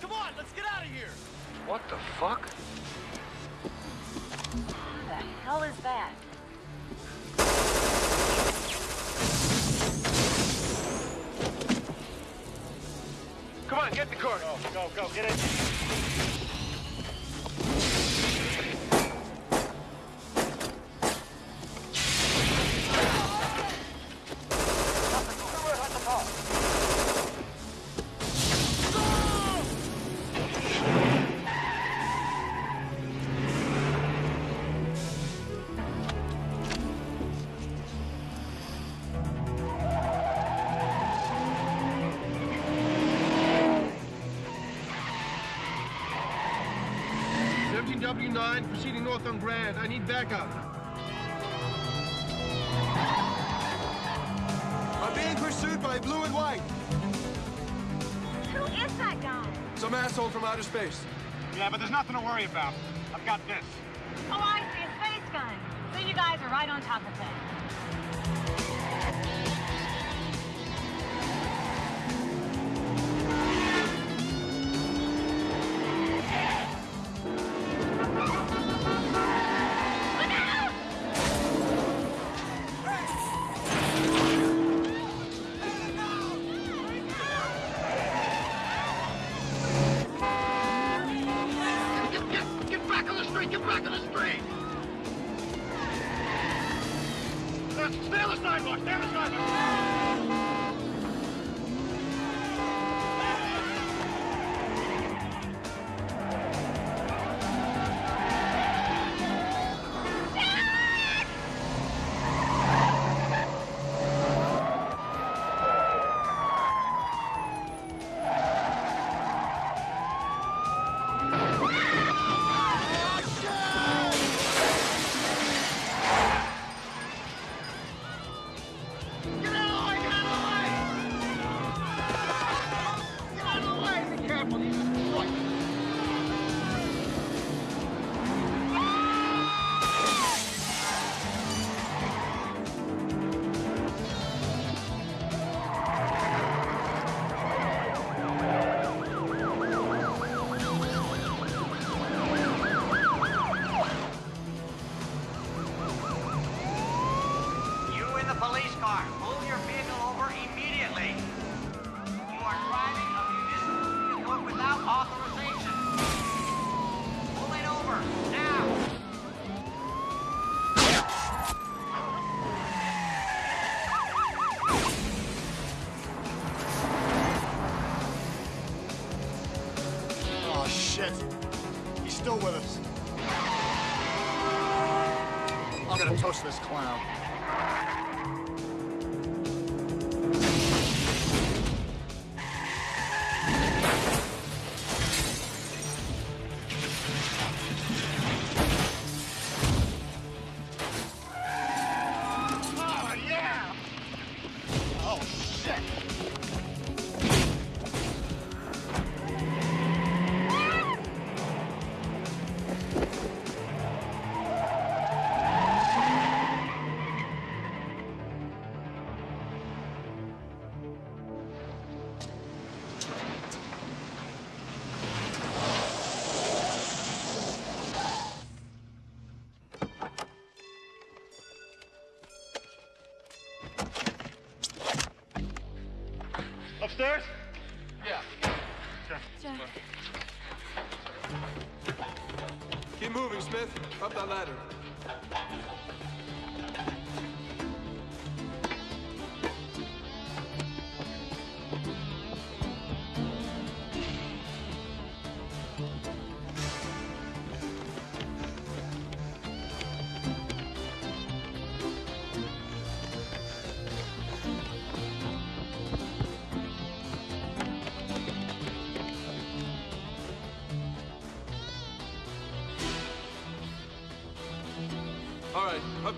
Come on, let's get out of here! What the fuck? Who the hell is that? Come on, get in the car. Go, go, go, get in. Proceeding on Grand. I need backup. I'm being pursued by blue and white. Who is that guy? Some asshole from outer space. Yeah, but there's nothing to worry about. I've got this. Oh, I see, a space gun. So you guys are right on top of things.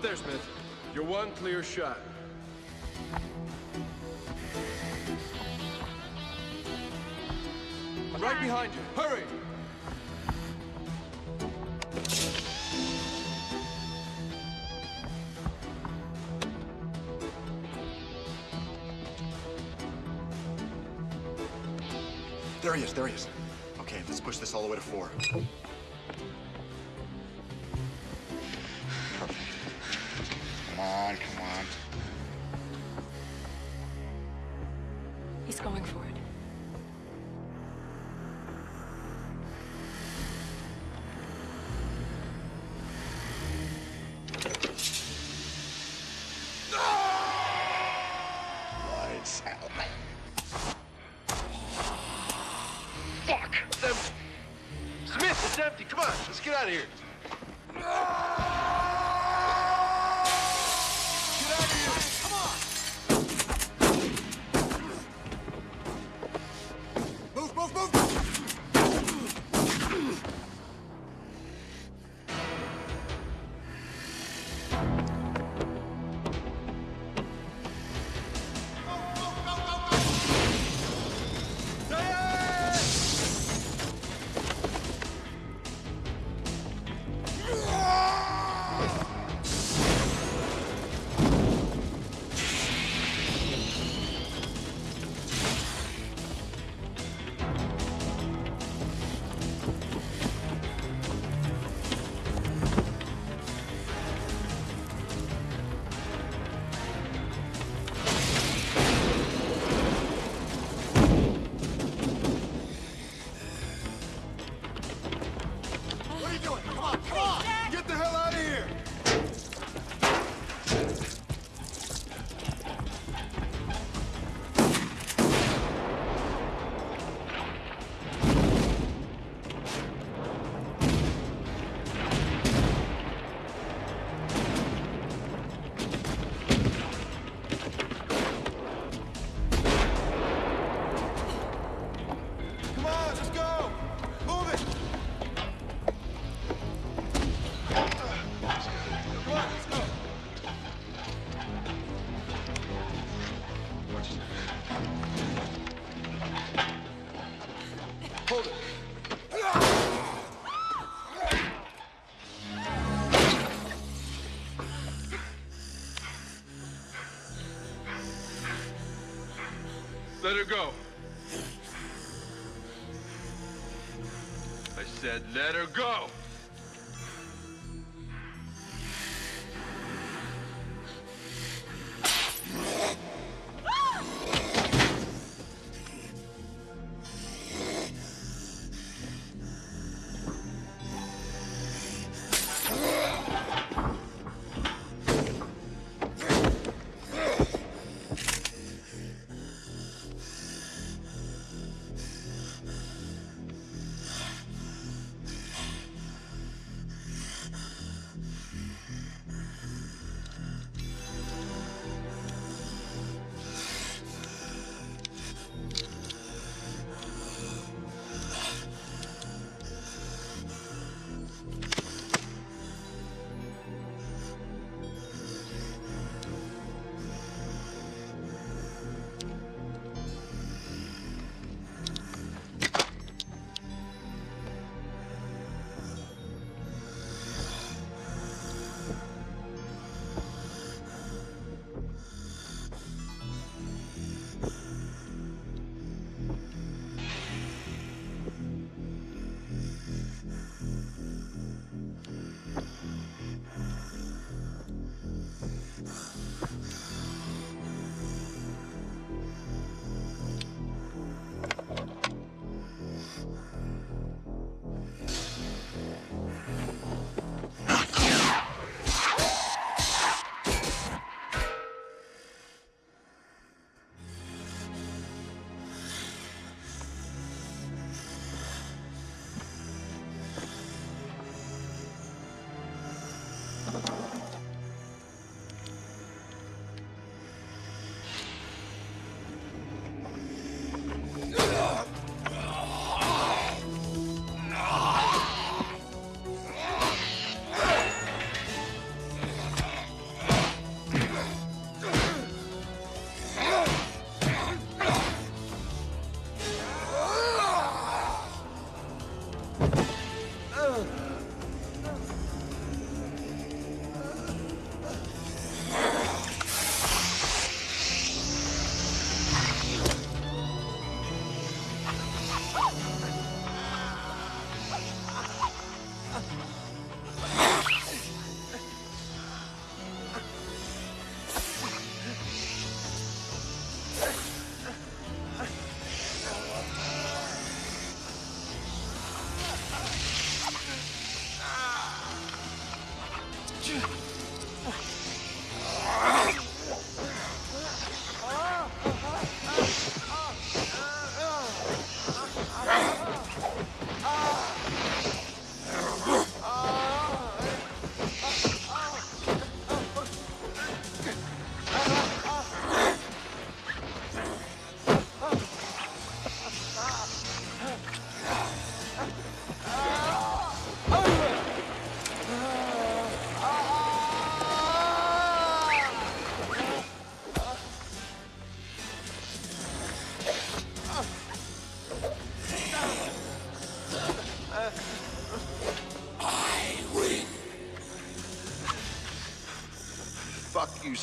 There, Smith. Your one clear shot. I'm right behind you. Hurry! There he is, there he is. Okay, let's push this all the way to four. Go. I said let her go.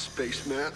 Spaceman.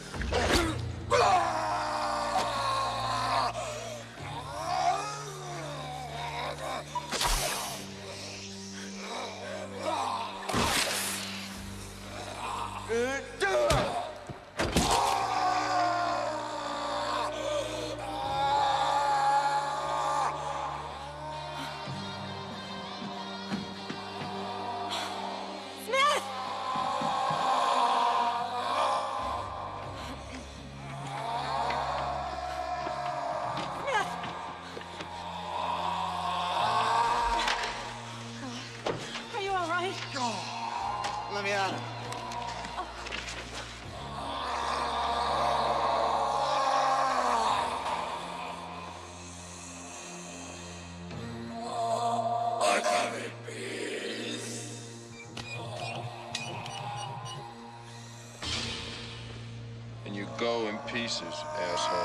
pieces, asshole.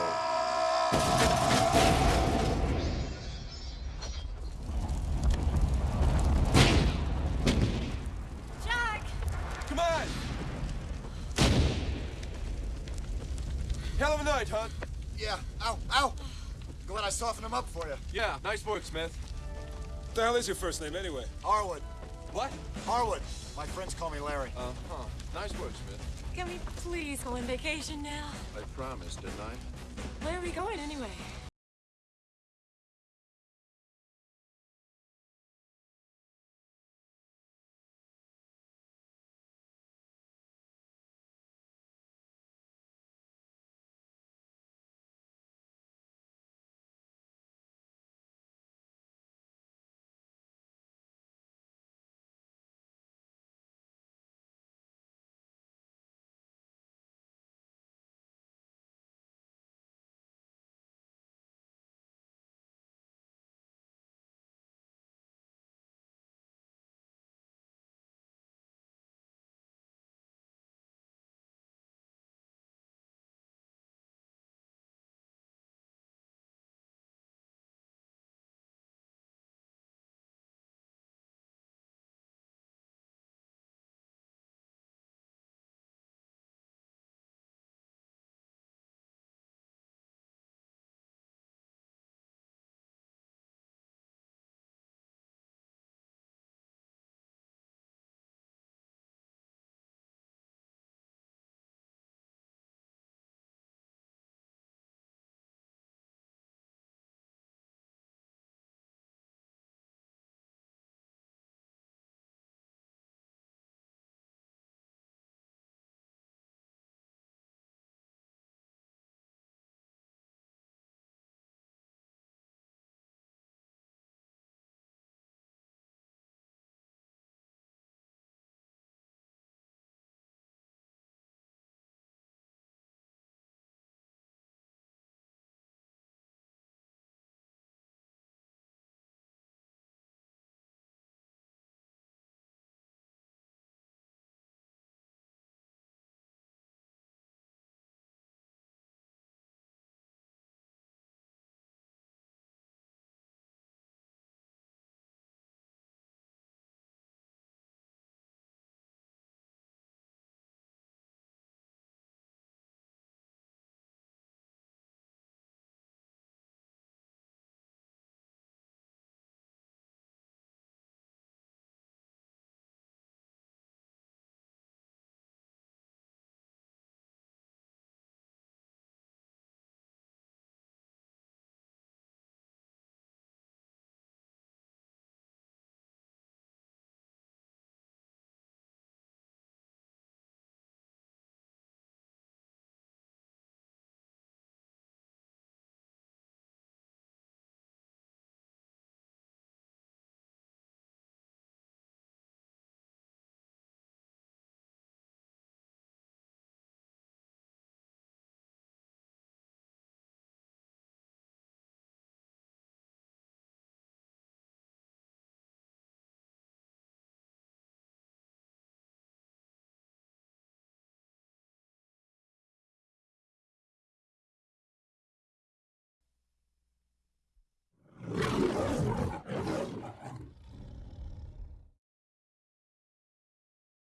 Jack! Come on! Hell of a night, huh? Yeah. Ow, ow! Glad I softened him up for you. Yeah, nice work, Smith. What the hell is your first name, anyway? Harwood. What? Harwood. My friends call me Larry. Uh, huh. Nice work, Smith. Can we please go on vacation now? Promised, didn't I? Where are we going anyway?